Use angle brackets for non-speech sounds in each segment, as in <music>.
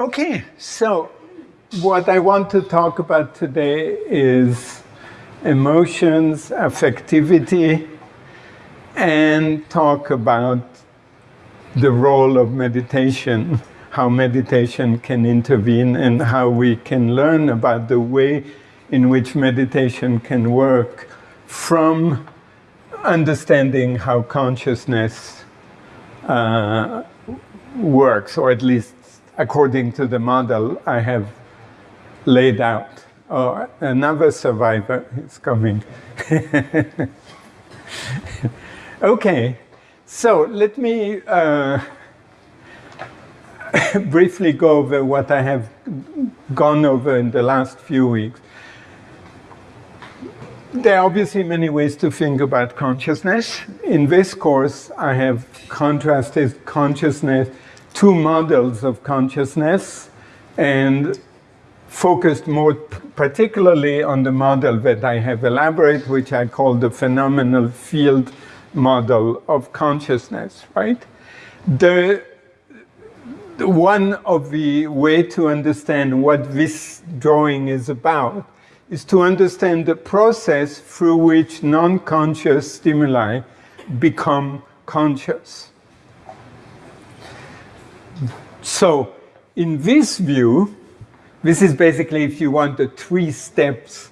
Okay, so what I want to talk about today is emotions, affectivity, and talk about the role of meditation, how meditation can intervene, and how we can learn about the way in which meditation can work from understanding how consciousness uh, works, or at least according to the model I have laid out. Oh, another survivor is coming. <laughs> okay, so let me uh, <laughs> briefly go over what I have gone over in the last few weeks. There are obviously many ways to think about consciousness. In this course, I have contrasted consciousness two models of consciousness and focused more particularly on the model that I have elaborated, which I call the phenomenal field model of consciousness, right? The, the one of the way to understand what this drawing is about is to understand the process through which non-conscious stimuli become conscious. So in this view, this is basically, if you want, a three steps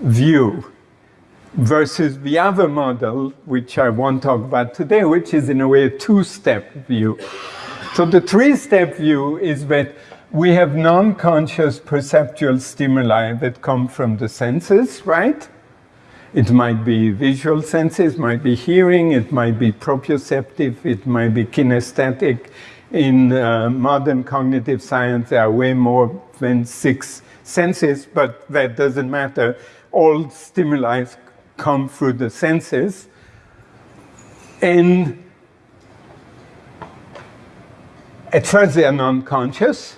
view versus the other model, which I won't talk about today, which is in a way a two-step view. So the three-step view is that we have non-conscious perceptual stimuli that come from the senses, right? It might be visual senses, might be hearing, it might be proprioceptive, it might be kinesthetic, in uh, modern cognitive science, there are way more than six senses, but that doesn't matter. All stimuli come through the senses. And at first they are non-conscious,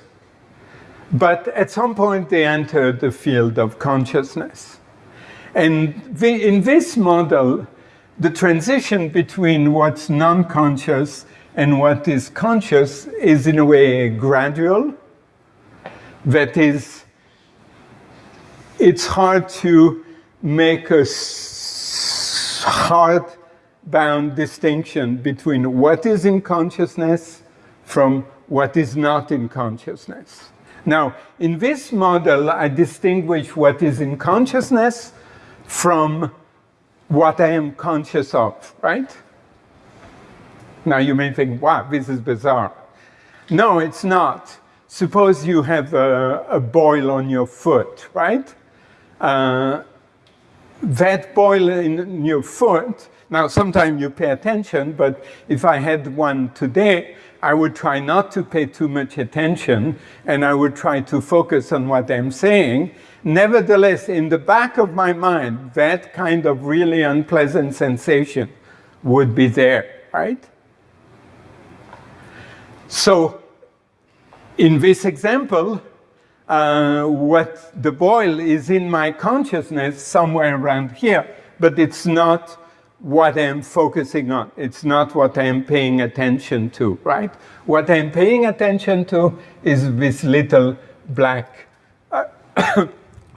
but at some point they enter the field of consciousness. And the, in this model, the transition between what's non-conscious and what is conscious is in a way gradual. That is, it's hard to make a hard-bound distinction between what is in consciousness from what is not in consciousness. Now, in this model, I distinguish what is in consciousness from what I am conscious of, right? Now you may think, wow, this is bizarre. No, it's not. Suppose you have a, a boil on your foot, right? Uh, that boil in your foot, now sometimes you pay attention, but if I had one today, I would try not to pay too much attention and I would try to focus on what I'm saying. Nevertheless, in the back of my mind, that kind of really unpleasant sensation would be there, right? So in this example, uh, what the boil is in my consciousness somewhere around here, but it's not what I'm focusing on. It's not what I'm paying attention to, right? What I'm paying attention to is this little black uh, <coughs>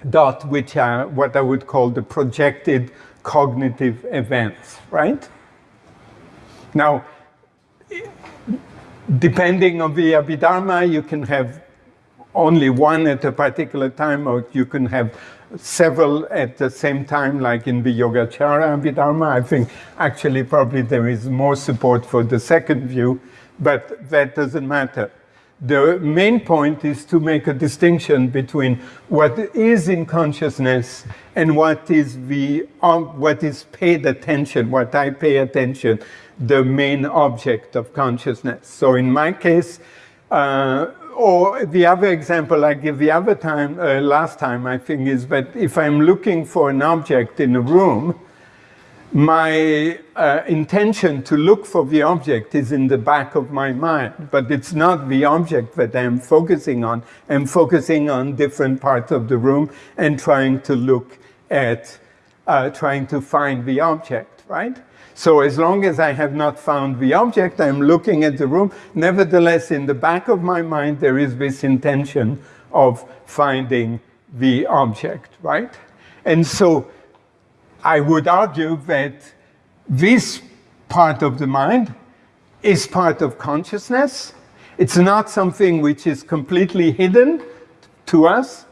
dot, which are what I would call the projected cognitive events, right? Now, depending on the Abhidharma, you can have only one at a particular time, or you can have several at the same time, like in the Yogacara Abhidharma. I think actually probably there is more support for the second view, but that doesn't matter. The main point is to make a distinction between what is in consciousness and what is the um, what is paid attention, what I pay attention, the main object of consciousness. So in my case, uh, or the other example I give the other time, uh, last time, I think, is that if I'm looking for an object in a room, my uh, intention to look for the object is in the back of my mind, but it's not the object that I'm focusing on. I'm focusing on different parts of the room and trying to look at, uh, trying to find the object, right? So as long as I have not found the object, I'm looking at the room. Nevertheless, in the back of my mind, there is this intention of finding the object, right? And so I would argue that this part of the mind is part of consciousness. It's not something which is completely hidden to us,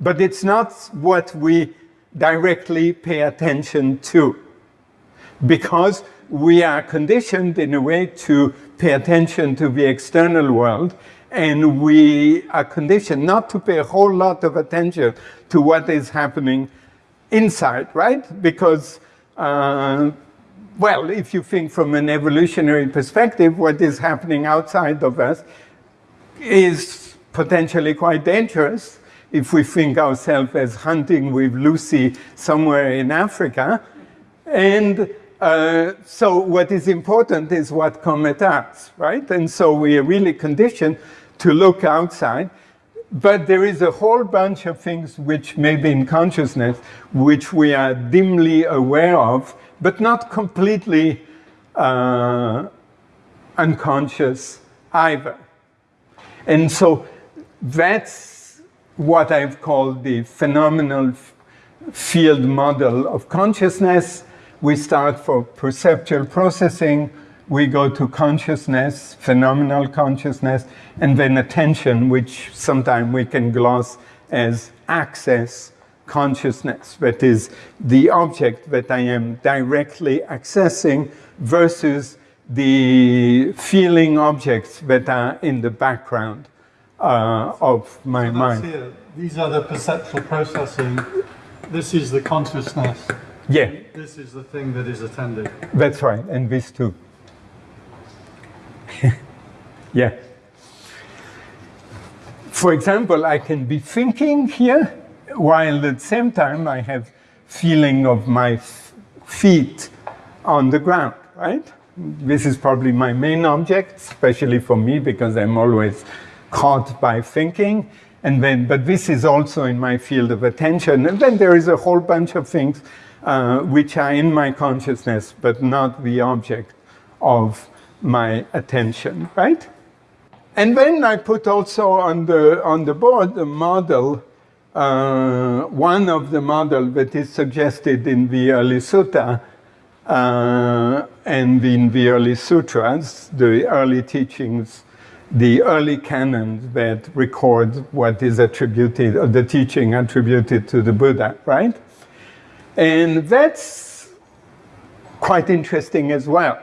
but it's not what we directly pay attention to because we are conditioned in a way to pay attention to the external world and we are conditioned not to pay a whole lot of attention to what is happening inside, right? Because, uh, well, if you think from an evolutionary perspective, what is happening outside of us is potentially quite dangerous. If we think ourselves as hunting with Lucy somewhere in Africa. And uh, so what is important is what comes at us, right? And so we are really conditioned to look outside. But there is a whole bunch of things which may be in consciousness, which we are dimly aware of, but not completely uh, unconscious either. And so that's what I've called the phenomenal field model of consciousness. We start for perceptual processing, we go to consciousness, phenomenal consciousness, and then attention, which sometimes we can gloss as access consciousness, that is the object that I am directly accessing versus the feeling objects that are in the background uh, of my so mind. These are the perceptual processing. This is the consciousness. Yeah. This is the thing that is attended. That's right, and this too. <laughs> yeah. For example, I can be thinking here, while at the same time I have feeling of my feet on the ground, right? This is probably my main object, especially for me, because I'm always caught by thinking. And then, but this is also in my field of attention. And then there is a whole bunch of things uh, which are in my consciousness, but not the object of my attention, right? And then I put also on the, on the board the model, uh, one of the model that is suggested in the early sutta uh, and in the early sutras, the early teachings, the early canons that record what is attributed, or the teaching attributed to the Buddha, right? And that's quite interesting as well.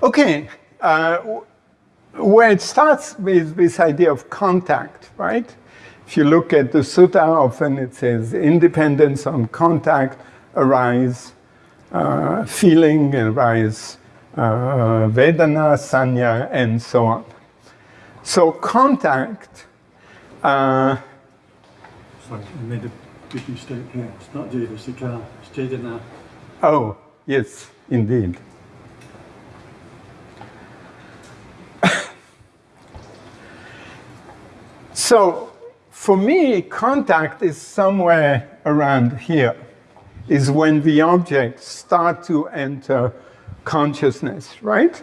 Okay, uh, where it starts with this idea of contact, right? If you look at the sutta, often it says independence on contact, arise, uh, feeling, arise, uh, Vedana, Sanya, and so on. So contact... Uh, Sorry, I made a big mistake here. It's not cetasika, it's Chetana. Oh, yes, indeed. So for me, contact is somewhere around here, is when the objects start to enter consciousness, right?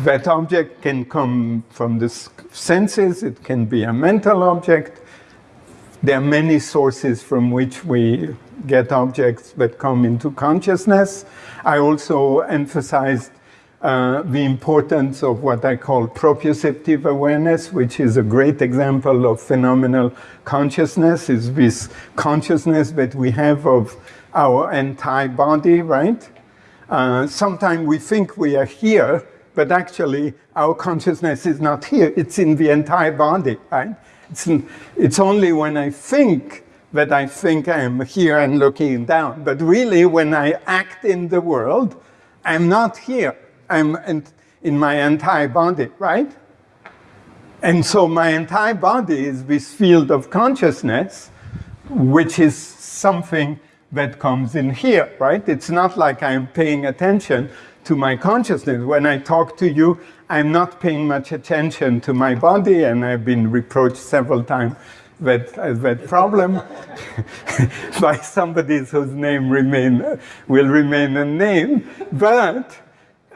That object can come from the senses, it can be a mental object. There are many sources from which we get objects that come into consciousness. I also emphasized uh, the importance of what I call proprioceptive awareness, which is a great example of phenomenal consciousness, is this consciousness that we have of our entire body, right? Uh, Sometimes we think we are here, but actually our consciousness is not here, it's in the entire body, right? It's, in, it's only when I think that I think I'm here and looking down. But really, when I act in the world, I'm not here. I'm in, my entire body, right? And so my entire body is this field of consciousness, which is something that comes in here, right? It's not like I'm paying attention to my consciousness. When I talk to you, I'm not paying much attention to my body, and I've been reproached several times that, uh, that problem <laughs> by somebody whose name remain, will remain a name. But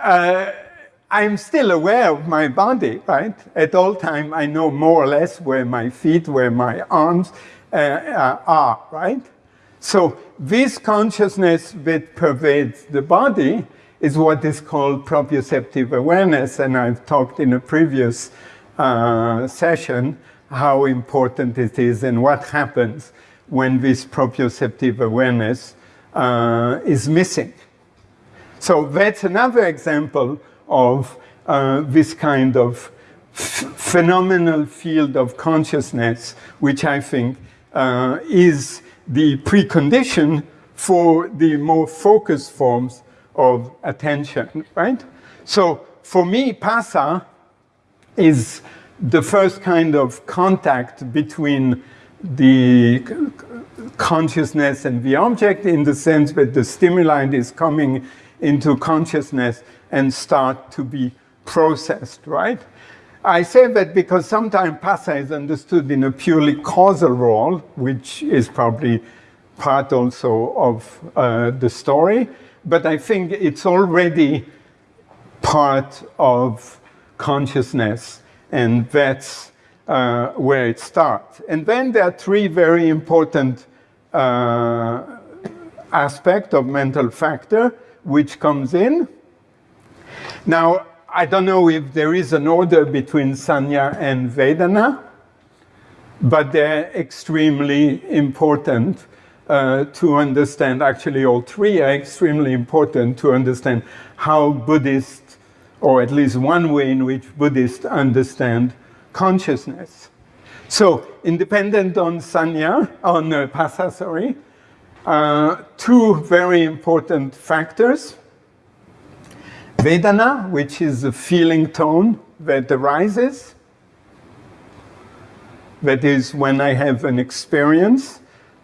uh, I'm still aware of my body, right? At all time, I know more or less where my feet, where my arms uh, uh, are, right? So this consciousness that pervades the body is what is called proprioceptive awareness, and I've talked in a previous uh, session how important it is and what happens when this proprioceptive awareness uh, is missing. So that's another example of uh, this kind of phenomenal field of consciousness, which I think uh, is the precondition for the more focused forms of attention, right? So for me, Phassa is the first kind of contact between the consciousness and the object in the sense that the stimulant is coming into consciousness and start to be processed, right? I say that because sometimes phassa is understood in a purely causal role, which is probably part also of uh, the story, but I think it's already part of consciousness, and that's uh, where it starts. And then there are three very important uh, aspects of mental factor which comes in. Now, I don't know if there is an order between Sanya and Vedana, but they're extremely important uh, to understand. Actually, all three are extremely important to understand how Buddhists, or at least one way in which Buddhists understand consciousness. So, independent on Sanya, on uh, Phassa, sorry, uh, two very important factors. Vedana, which is a feeling tone that arises. That is when I have an experience.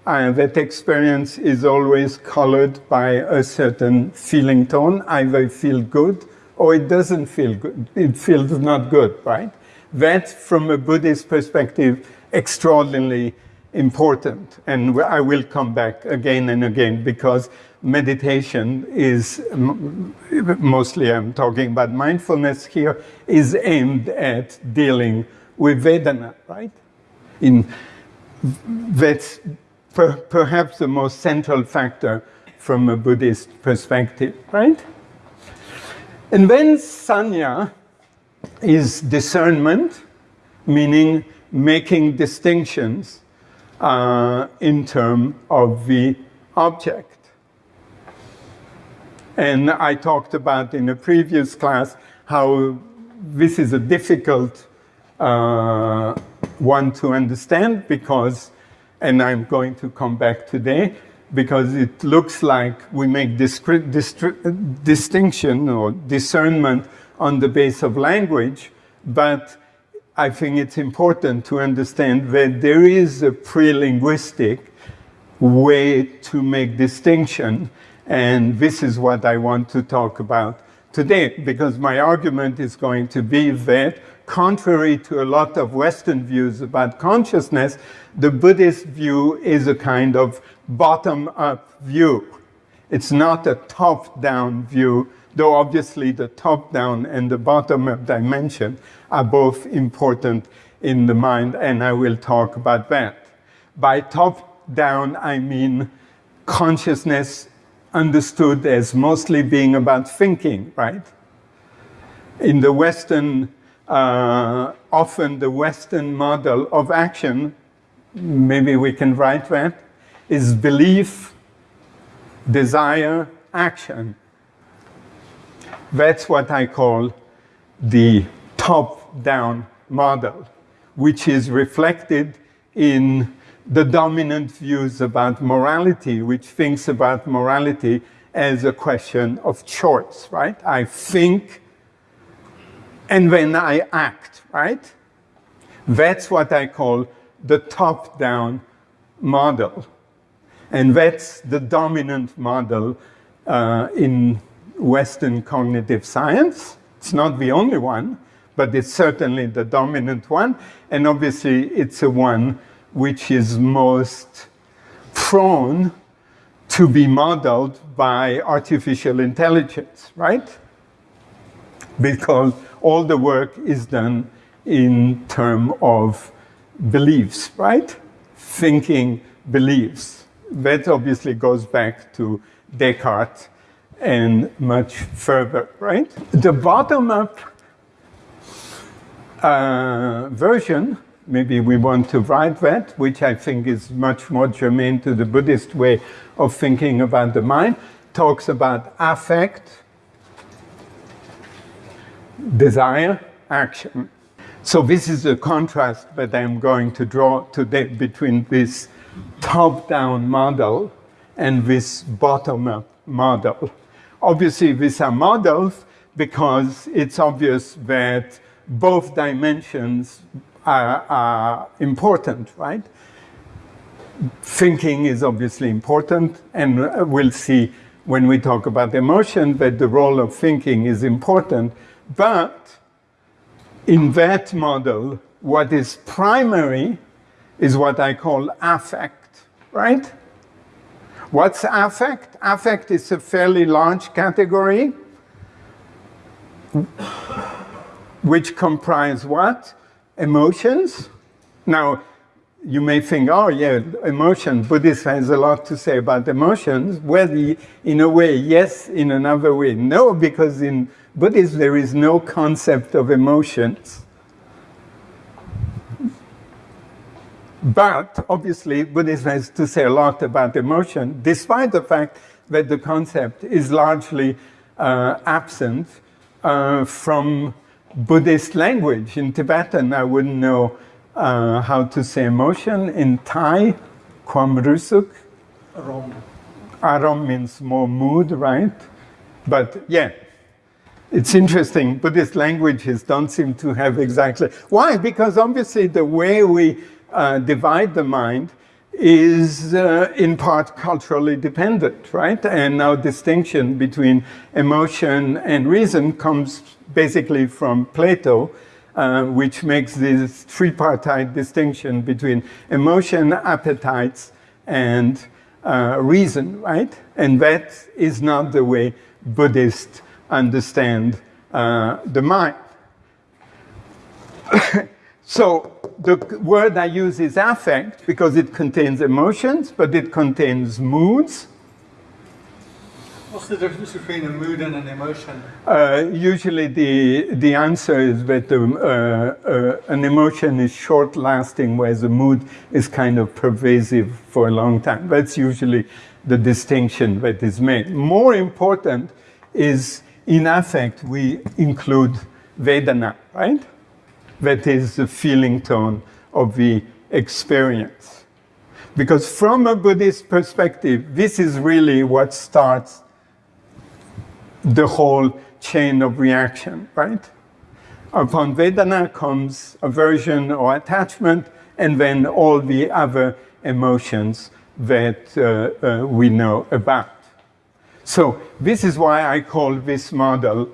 Uh, that experience is always colored by a certain feeling tone. Either I feel good or it doesn't feel good. It feels not good, right? That, from a Buddhist perspective, extraordinarily important. And I will come back again and again because meditation is, mostly I'm talking about mindfulness here, is aimed at dealing with Vedana, right? In, that's per, perhaps the most central factor from a Buddhist perspective, right? And then sanya is discernment, meaning making distinctions uh, in terms of the object. And I talked about in a previous class how this is a difficult uh, one to understand because, and I'm going to come back today, because it looks like we make distinction or discernment on the base of language, but I think it's important to understand that there is a pre-linguistic way to make distinction, and this is what I want to talk about today, because my argument is going to be that, contrary to a lot of Western views about consciousness, the Buddhist view is a kind of bottom-up view. It's not a top-down view though obviously the top-down and the bottom-up dimension are both important in the mind, and I will talk about that. By top-down, I mean consciousness understood as mostly being about thinking, right? In the Western, uh, often the Western model of action, maybe we can write that, is belief, desire, action. That's what I call the top-down model, which is reflected in the dominant views about morality, which thinks about morality as a question of choice, right? I think and then I act, right? That's what I call the top-down model. And that's the dominant model uh, in Western cognitive science. It's not the only one, but it's certainly the dominant one. And obviously, it's the one which is most prone to be modeled by artificial intelligence, right? Because all the work is done in terms of beliefs, right? Thinking beliefs. That obviously goes back to Descartes and much further, right? The bottom-up uh, version, maybe we want to write that, which I think is much more germane to the Buddhist way of thinking about the mind, talks about affect, desire, action. So this is the contrast that I'm going to draw today between this top-down model and this bottom-up model. Obviously, these are models because it's obvious that both dimensions are, are important, right? Thinking is obviously important, and we'll see when we talk about emotion that the role of thinking is important. But in that model, what is primary is what I call affect, right? What's affect? Affect is a fairly large category which comprise what? Emotions. Now, you may think, oh yeah, emotion, Buddhism has a lot to say about emotions. Well, in a way, yes, in another way, no, because in Buddhism there is no concept of emotions. But obviously, Buddhism has to say a lot about emotion, despite the fact that the concept is largely uh, absent uh, from Buddhist language. In Tibetan, I wouldn't know uh, how to say emotion. In Thai, kwam rusuk. Arom. Arom means more mood, right? But yeah, it's interesting. Buddhist languages don't seem to have exactly. Why? Because obviously the way we uh, divide the mind is uh, in part culturally dependent, right? And our distinction between emotion and reason comes basically from Plato, uh, which makes this tripartite distinction between emotion, appetites, and uh, reason, right? And that is not the way Buddhists understand uh, the mind. <coughs> so the word I use is affect because it contains emotions, but it contains moods. What's the difference between a mood and an emotion? Uh, usually the, the answer is that um, uh, uh, an emotion is short-lasting, whereas a mood is kind of pervasive for a long time. That's usually the distinction that is made. More important is in affect, we include Vedana, right? that is the feeling tone of the experience. Because from a Buddhist perspective, this is really what starts the whole chain of reaction, right? Upon Vedana comes aversion or attachment, and then all the other emotions that uh, uh, we know about. So this is why I call this model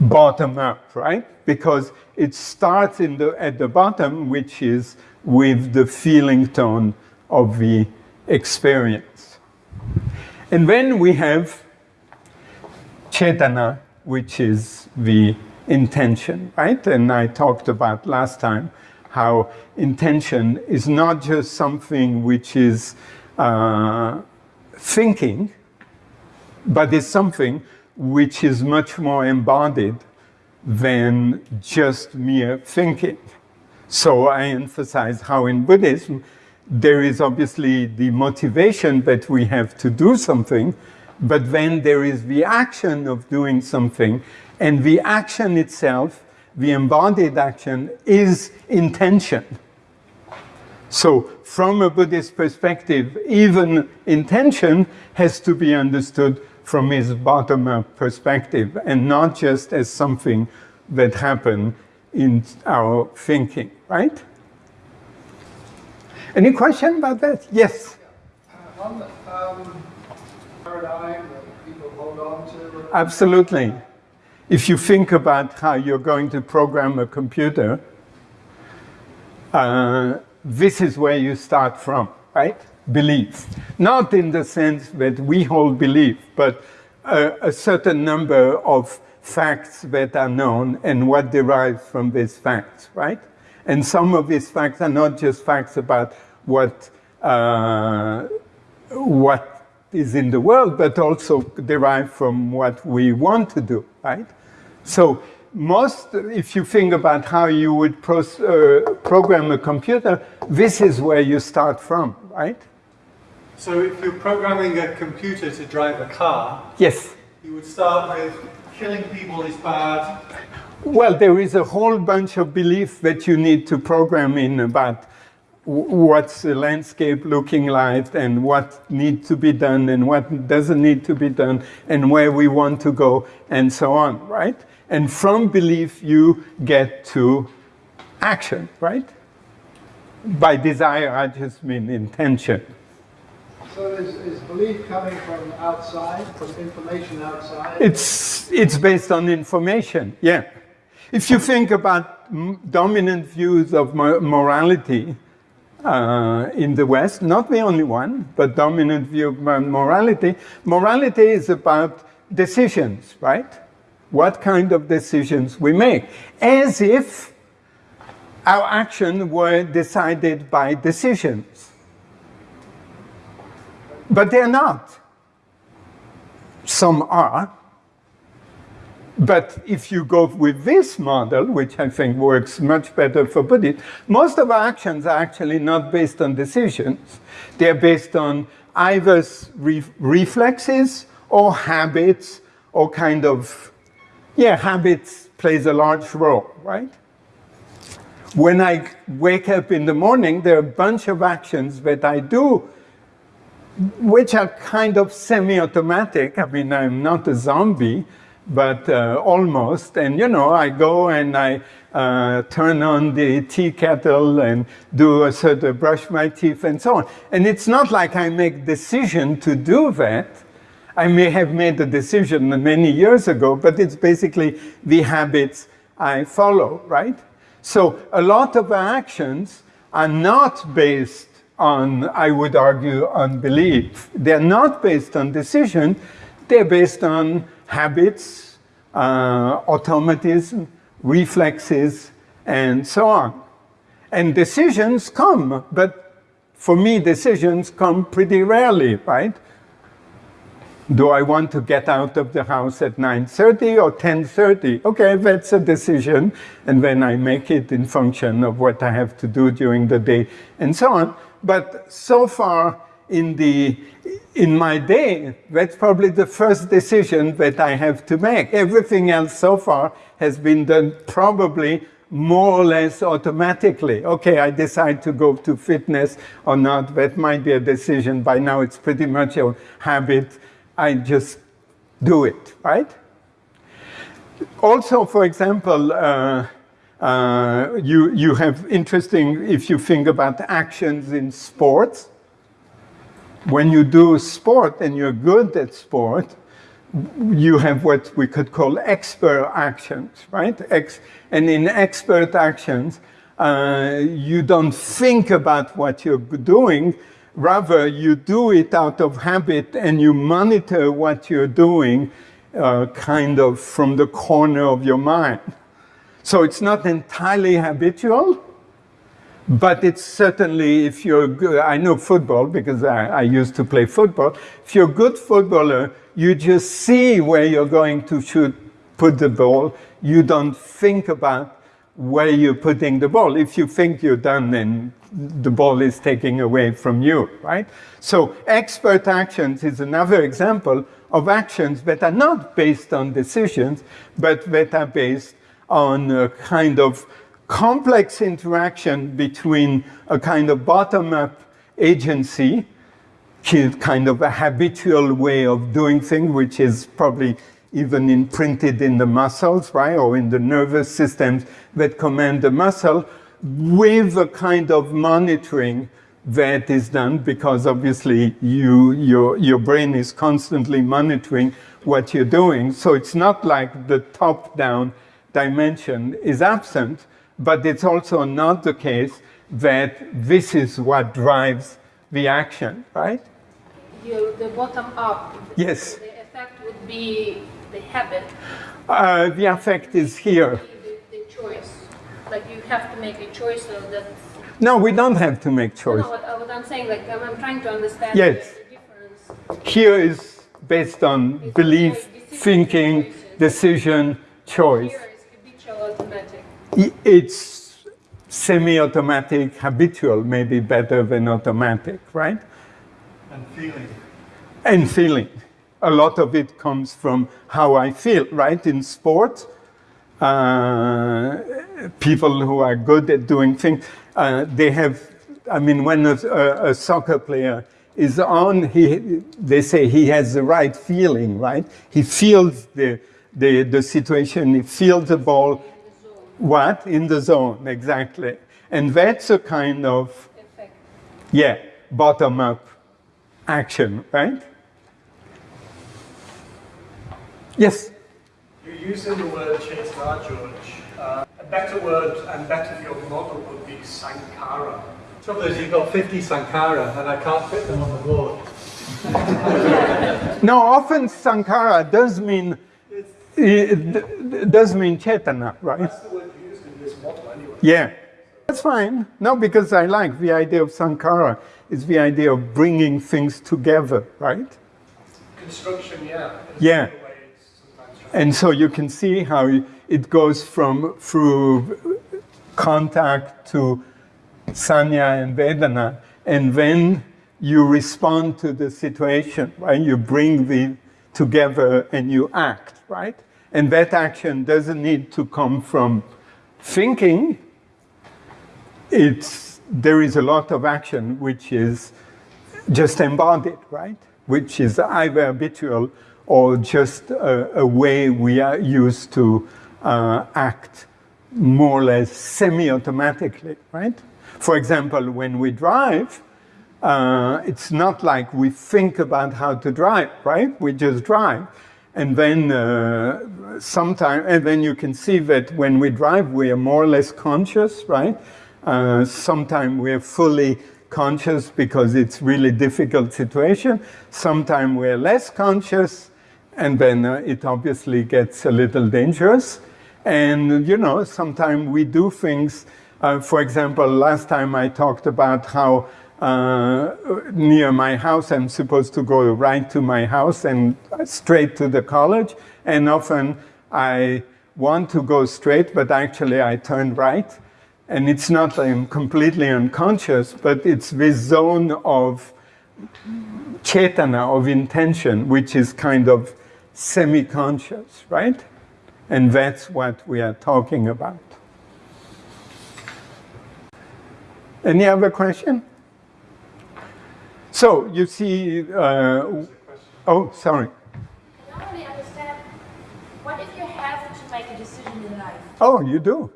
bottom up, right? Because it starts in the, at the bottom, which is with the feeling tone of the experience. And then we have cetana, which is the intention, right? And I talked about last time how intention is not just something which is uh, thinking, but is something which is much more embodied than just mere thinking. So I emphasize how in Buddhism, there is obviously the motivation that we have to do something, but then there is the action of doing something, and the action itself, the embodied action, is intention. So from a Buddhist perspective, even intention has to be understood from his bottom-up perspective and not just as something that happened in our thinking, right? Any question about that? Yes? Uh, um, paradigm that people hold on to? Absolutely. If you think about how you're going to program a computer, uh, this is where you start from, right? Belief. Not in the sense that we hold belief, but a, a certain number of facts that are known and what derives from these facts, right? And some of these facts are not just facts about what, uh, what is in the world, but also derived from what we want to do, right? So most, if you think about how you would pro uh, program a computer, this is where you start from, right? So if you're programming a computer to drive a car, Yes. you would start with killing people is bad, Well, there is a whole bunch of beliefs that you need to program in about what's the landscape looking like and what needs to be done and what doesn't need to be done and where we want to go and so on, right? And from belief, you get to action, right? By desire, I just mean intention. So is, is belief coming from outside, from information outside? It's, it's based on information, yeah. If you think about dominant views of morality uh, in the West, not the only one, but dominant view of morality, morality is about decisions, right? What kind of decisions we make, as if our action were decided by decisions. But they're not. Some are, but if you go with this model, which I think works much better for Buddhists, most of our actions are actually not based on decisions. They're based on either re reflexes or habits or kind of, yeah, habits plays a large role, right? When I wake up in the morning, there are a bunch of actions that I do which are kind of semi-automatic. I mean, I'm not a zombie, but uh, almost. And you know, I go and I uh, turn on the tea kettle and do a sort of brush my teeth and so on. And it's not like I make decision to do that. I may have made a decision many years ago, but it's basically the habits I follow, right? So a lot of actions are not based on, I would argue, on belief. They're not based on decision. They're based on habits, uh, automatism, reflexes, and so on. And decisions come, but for me, decisions come pretty rarely, right? Do I want to get out of the house at 9.30 or 10.30? Okay, that's a decision. And then I make it in function of what I have to do during the day and so on. But so far, in, the, in my day, that's probably the first decision that I have to make. Everything else so far has been done probably more or less automatically. Okay, I decide to go to fitness or not, that might be a decision. By now it's pretty much a habit. I just do it, right? Also, for example, uh, uh, you, you have interesting, if you think about actions in sports, when you do sport and you're good at sport, you have what we could call expert actions, right? Ex and in expert actions, uh, you don't think about what you're doing, rather you do it out of habit and you monitor what you're doing uh, kind of from the corner of your mind. So it's not entirely habitual, but it's certainly, if you're good, I know football because I, I, used to play football. If you're a good footballer, you just see where you're going to shoot, put the ball. You don't think about where you're putting the ball. If you think you're done, then the ball is taken away from you, right? So expert actions is another example of actions that are not based on decisions, but that are based on a kind of complex interaction between a kind of bottom-up agency, kind of a habitual way of doing things, which is probably even imprinted in the muscles, right, or in the nervous systems that command the muscle, with a kind of monitoring that is done because obviously you, your, your brain is constantly monitoring what you're doing. So it's not like the top-down dimension is absent, but it's also not the case that this is what drives the action, right? You, the bottom up. Yes. The effect would be the habit, Uh, the effect is here. the, the choice. Like you have to make a choice so that. No, we don't have to make choice. no, what, what I'm saying, like I'm, I'm trying to understand Yes. the difference. Here is based on belief, thinking, decision, choice. Here is habitual automatic. It's semi-automatic, habitual, maybe better than automatic, right? And feeling. And feeling. A lot of it comes from how I feel, right? In sport, uh, people who are good at doing things, uh, they have, I mean, when a, a, a soccer player is on, he, they say he has the right feeling, right? He feels the, the, the situation, he feels the ball. What? In the zone, exactly. And that's a kind of, Effect. yeah, bottom up action, right? Yes? You're using the word Chaitanya, George. Uh, a better word and better for your model would be Sankhara. Trouble is, you've got 50 Sankhara, and I can't fit them on the board. <laughs> No, often Sankhara does mean it does mean Chetana, right? That's the word used in this model anyway. Yeah, that's fine. No, because I like the idea of Sankhara is the idea of bringing things together, right? Construction, yeah. Yeah. similar way it's sometimes tried. And so you can see how it goes from through contact to sanya and vedana, and then you respond to the situation, right? You bring the together and you act, right? And that action doesn't need to come from thinking. It's there is a lot of action which is just embodied, right? Which is either habitual or just a, a way we are used to uh, act more or less semi-automatically, right? For example, when we drive, uh, it's not like we think about how to drive, right? We just drive. And then uh, sometime, and then you can see that when we drive, we are more or less conscious, right? Uh, Sometimes we're fully conscious because it's really difficult situation. Sometimes we're less conscious, and then uh, it obviously gets a little dangerous. And you know, sometimes we do things. Uh, for example, last time I talked about how uh, near my house I'm supposed to go right to my house and straight to the college, and often I want to go straight, but actually I turn right. And it's not I'm completely unconscious, but it's this zone of chetana, of intention, which is kind of semi-conscious, right? And that's what we are talking about. Any other question? So you see, uh, oh, sorry. I don't really understand. What if you have to make a decision in life? Oh, you do.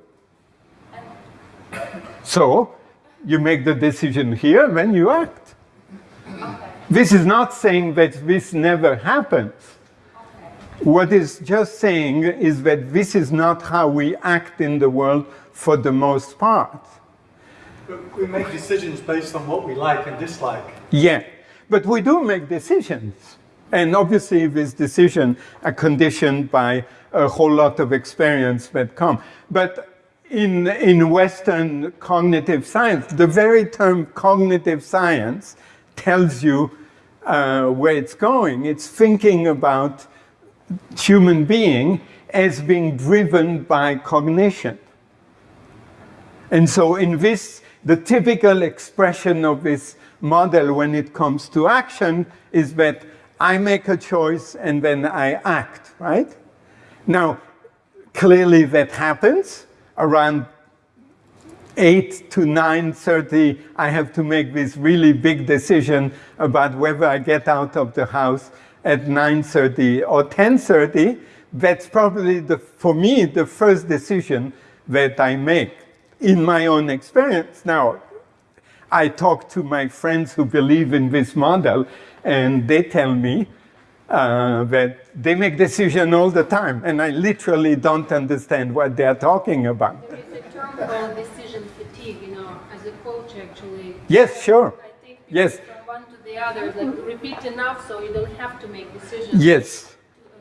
So you make the decision here, then you act. This is not saying that this never happens. What is just saying is that this is not how we act in the world for the most part. But we make decisions based on what we like and dislike. Yeah, but we do make decisions. And obviously, these decisions are conditioned by a whole lot of experience that come. But in, in Western cognitive science, the very term cognitive science tells you uh, where it's going. It's thinking about human being as being driven by cognition. And so in this, the typical expression of this model when it comes to action is that I make a choice and then I act, right? Now, clearly that happens around 8 to 9.30, I have to make this really big decision about whether I get out of the house at 9.30 or 10.30. That's probably, the, for me, the first decision that I make in my own experience. Now, I talk to my friends who believe in this model, and they tell me uh, that they make decisions all the time, and I literally don't understand what they're talking about. There is a term called decision fatigue, you know, as a coach actually. Yes, sure. I think Yes. from one to the other, like repeat enough so you don't have to make decisions. Yes.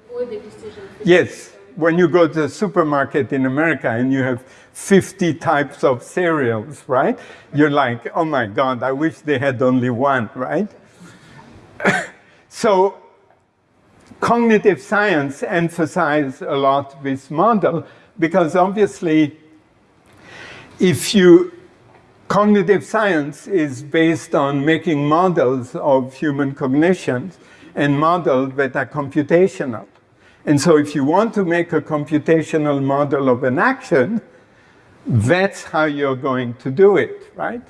To avoid the decision fatigue. Yes. When you go to the supermarket in America and you have 50 types of cereals, right? You're like, oh my God, I wish they had only one, right? <coughs> so cognitive science emphasizes a lot this model because obviously if you cognitive science is based on making models of human cognitions and models that are computational. And so if you want to make a computational model of an action, that's how you're going to do it, right?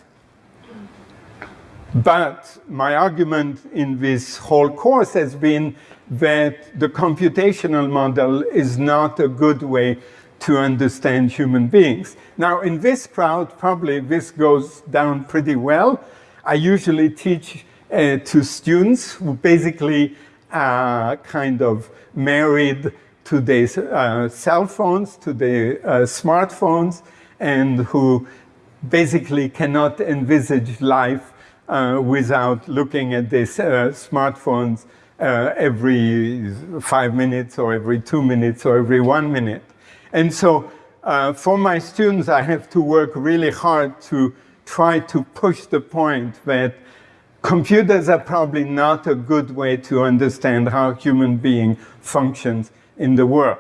But my argument in this whole course has been that the computational model is not a good way to understand human beings. Now, in this crowd, probably this goes down pretty well. I usually teach uh, to students who basically are kind of married to their uh, cell phones, to their uh, smartphones, and who basically cannot envisage life uh, without looking at their uh, smartphones uh, every five minutes or every two minutes or every one minute. And so uh, for my students, I have to work really hard to try to push the point that computers are probably not a good way to understand how human being functions in the world.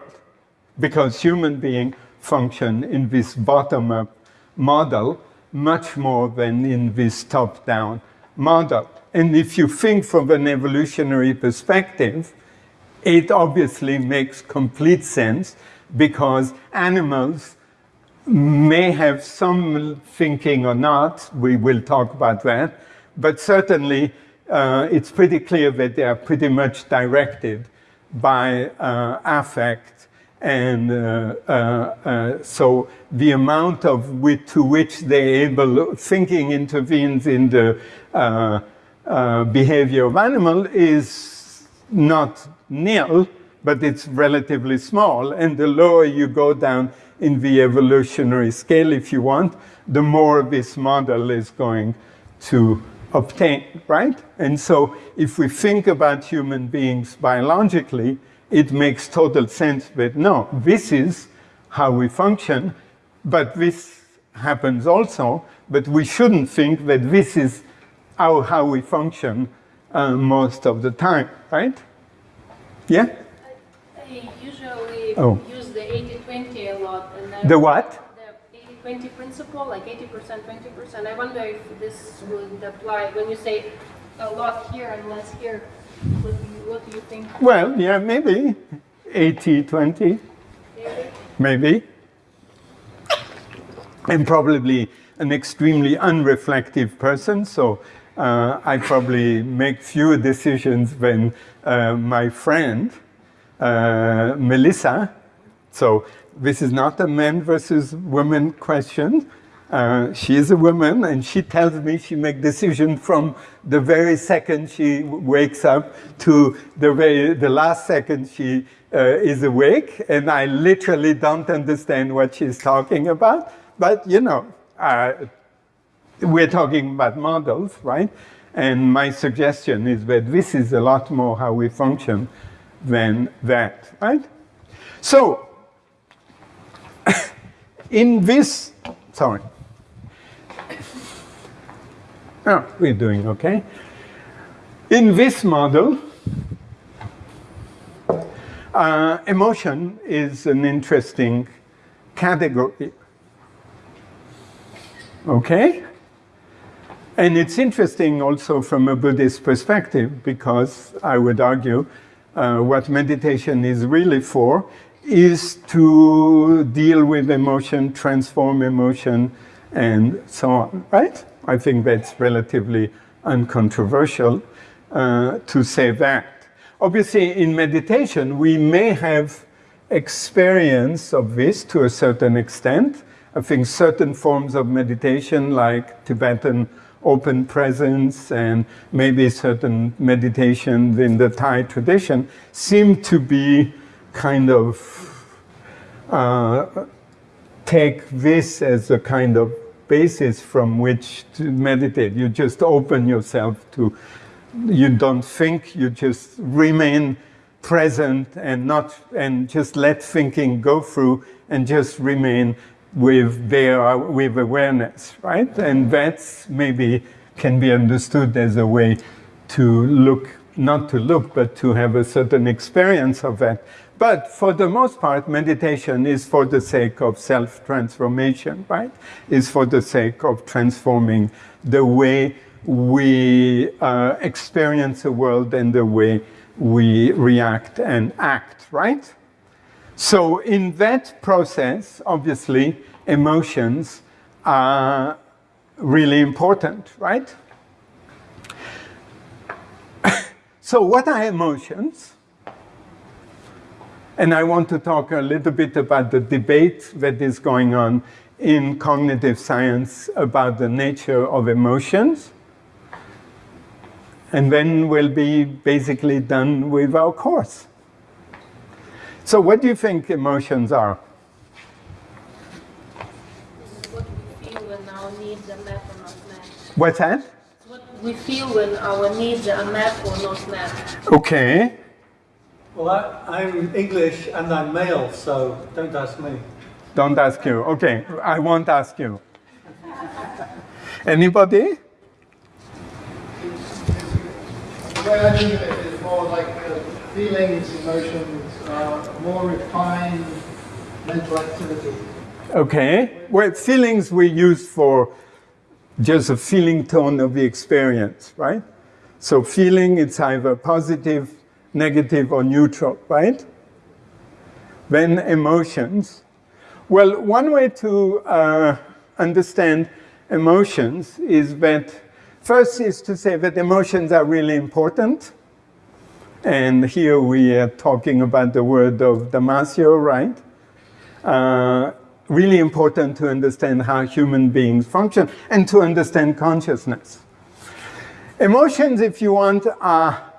Because human being function in this bottom-up model much more than in this top-down model. And if you think from an evolutionary perspective, it obviously makes complete sense because animals may have some thinking or not, we will talk about that, but certainly uh, it's pretty clear that they are pretty much directed by uh, affect and uh, uh, uh so the amount of with, to which they're able, thinking intervenes in the uh, behavior of animal is not nil, but it's relatively small. And the lower you go down in the evolutionary scale, if you want, the more this model is going to obtain, right? And so if we think about human beings biologically, it makes total sense that no, this is how we function, but this happens also, but we shouldn't think that this is how, how we function uh, most of the time, right? Yeah? I usually Oh. use the 80-20 a lot. And The what? The 80-20 principle, like 80%, 20%. I wonder if this would apply when you say a lot here and less here. What do you, what do you think? Well, yeah, maybe 80, 20, Maybe? maybe. I'm probably an extremely unreflective person, so uh, I probably make fewer decisions than uh, my friend, uh, Melissa. So this is not a man versus woman question. Uh, she is a woman, and she tells me she makes decisions from the very second she wakes up to the very the last second she uh, is awake, and I literally don't understand what she's talking about. But you know, uh, we're talking about models, right? And my suggestion is that this is a lot more how we function than that, right? So, in this, sorry. Oh, we're doing okay. In this model, uh, emotion is an interesting category. Okay? And it's interesting also from a Buddhist perspective because I would argue uh, what meditation is really for is to deal with emotion, transform emotion, and so on, right? I think that's relatively uncontroversial uh, to say that. Obviously, in meditation, we may have experience of this to a certain extent. I think certain forms of meditation, like Tibetan open presence and maybe certain meditations in the Thai tradition, seem to be kind of uh, take this as a kind of basis from which to meditate. You just open yourself to, you don't think, you just remain present and not, and just let thinking go through and just remain with there, with awareness, right? And that's maybe can be understood as a way to look, not to look, but to have a certain experience of that. But for the most part, meditation is for the sake of self-transformation, right? Is for the sake of transforming the way we uh, experience the world and the way we react and act, right? So in that process, obviously, emotions are really important, right? <coughs> so what are emotions? And I want to talk a little bit about the debate that is going on in cognitive science about the nature of emotions. And then we'll be basically done with our course. So what do you think emotions are? What we feel when our needs are met or not met. What's that? What we feel when our needs are met or not met. Okay. Well, I, I'm English and I'm male, so don't ask me. Don't ask you. Okay, I won't ask you. Anybody? The way I think of it is more like uh, feelings, emotions, are more refined mental activity. Okay. Well, feelings we use for just a feeling tone of the experience, right? So feeling, it's either positive, negative, or neutral, right? Then emotions. Well, one way to uh, understand emotions is that first is to say that emotions are really important. And here we are talking about the word of Damasio, right? Uh, really important to understand how human beings function and to understand consciousness. Emotions, if you want, are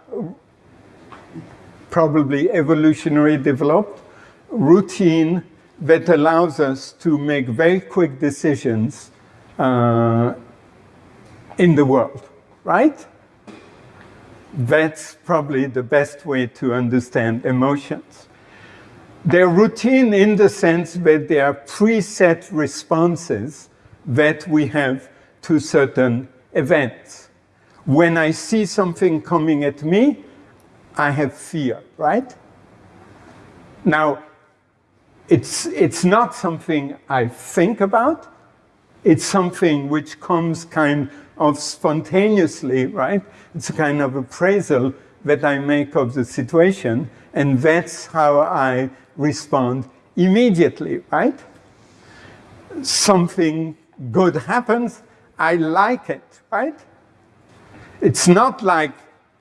probably evolutionary developed, routine that allows us to make very quick decisions uh, in the world, right? That's probably the best way to understand emotions. They're routine in the sense that they are preset responses that we have to certain events. When I see something coming at me, I have fear, right? Now, it's, it's not something I think about. It's something which comes kind of spontaneously, right? It's a kind of appraisal that I make of the situation, and that's how I respond immediately, right? Something good happens, I like it, right? It's not like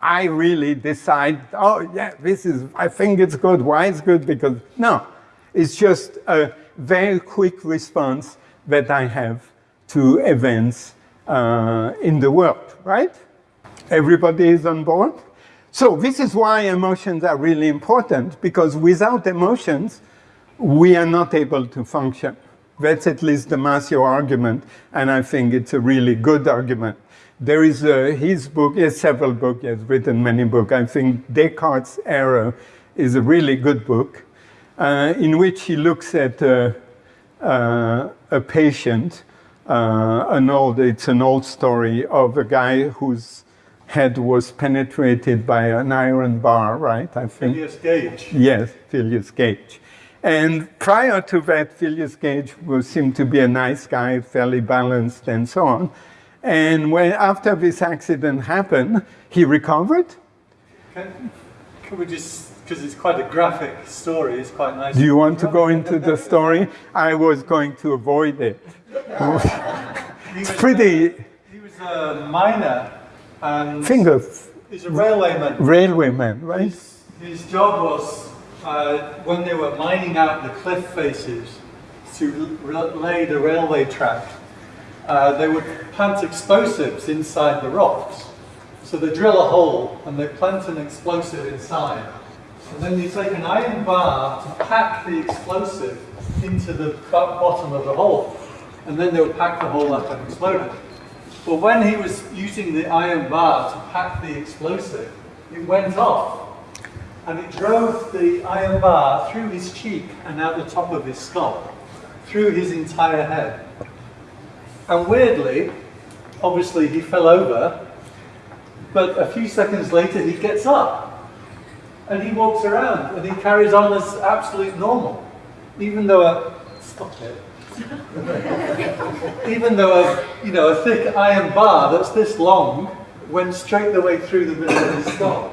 I really decide, oh yeah, this is, I think it's good. Why it's good? Because, no. It's just a very quick response that I have to events uh, in the world, right? Everybody is on board? So this is why emotions are really important, because without emotions, we are not able to function. That's at least the Damasio argument, and I think it's a really good argument. There is a, his book, he has several books, he has written many books. I think Descartes' Error is a really good book, uh, in which he looks at uh, uh, a patient, uh, an old, it's an old story of a guy whose head was penetrated by an iron bar, right? I think. Phineas Gage. Yes, Phineas Gage. And prior to that, Phineas Gage was, seemed to be a nice guy, fairly balanced and so on. And when, after this accident happened, he recovered. Can, can we just, because it's quite a graphic story, it's quite nice. Do you want to go into the story? I was going to avoid it. It's pretty uh, he was a miner and finger he's a railwayman. railwayman, right? His, his job was uh, when they were mining out the cliff faces to lay the railway track, uh, they would plant explosives inside the rocks. So they drill a hole and they plant an explosive inside. And then you take an iron bar to pack the explosive into the bottom of the hole. And then they would pack the hole up and explode it. But when he was using the iron bar to pack the explosive, it went off. And it drove the iron bar through his cheek and out the top of his skull, through his entire head. And weirdly, obviously he fell over, but a few seconds later he gets up and he walks around and he carries on as absolute normal, even though a stop it. <laughs> even though a you know a thick iron bar that's this long went straight the way through the middle of his skull.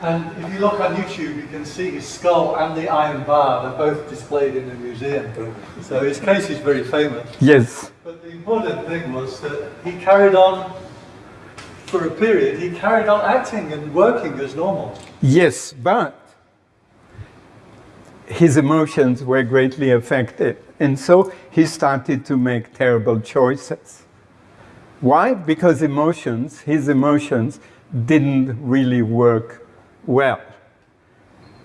And if you look on YouTube, you can see his skull and the iron bar. They're both displayed in the museum. So his case is very famous. Yes. But the important thing was that he carried on, for a period, he carried on acting and working as normal. Yes, but his emotions were greatly affected. And so he started to make terrible choices. Why? Because emotions, his emotions, didn't really work well.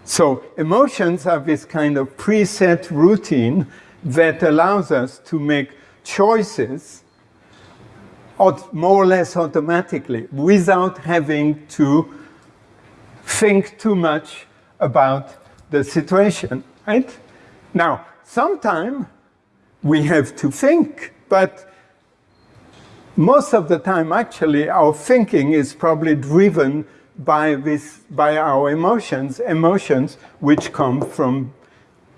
So emotions are this kind of preset routine that allows us to make choices more or less automatically without having to think too much about the situation, right? Now, sometimes we have to think, but most of the time, actually, our thinking is probably driven by this, by our emotions, emotions which come from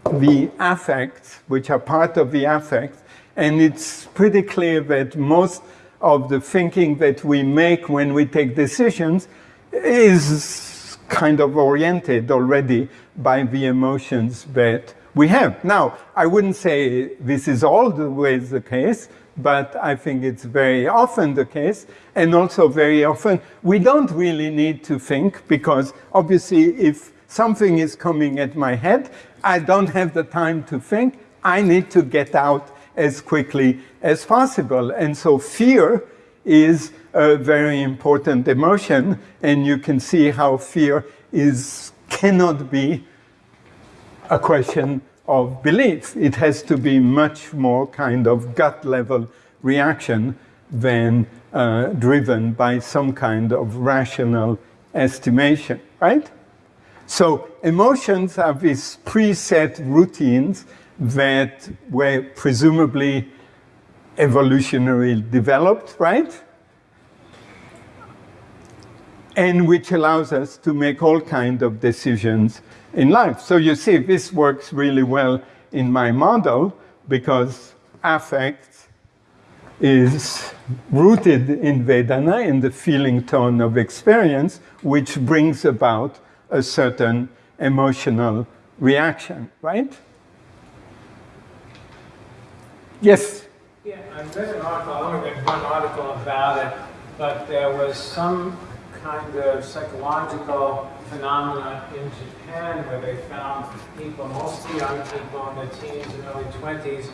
the affects, which are part of the affects, and it's pretty clear that most of the thinking that we make when we take decisions is kind of oriented already by the emotions that we have. Now, I wouldn't say this is always the case, but I think it's very often the case. And also very often, we don't really need to think because obviously if something is coming at my head, I don't have the time to think. I need to get out as quickly as possible. And so fear is a very important emotion. And you can see how fear is, cannot be a question of belief. It has to be much more kind of gut level reaction than uh, driven by some kind of rational estimation, right? So emotions are these preset routines that were presumably evolutionarily developed, right? And which allows us to make all kinds of decisions in life. So you see, this works really well in my model because affect is rooted in Vedana, in the feeling tone of experience, which brings about a certain emotional reaction, right? Yes? Yeah, I read an article, I only read one article about it, but there was some kind of psychological phenomena in Japan where they found people, mostly young people in their teens and early 20s,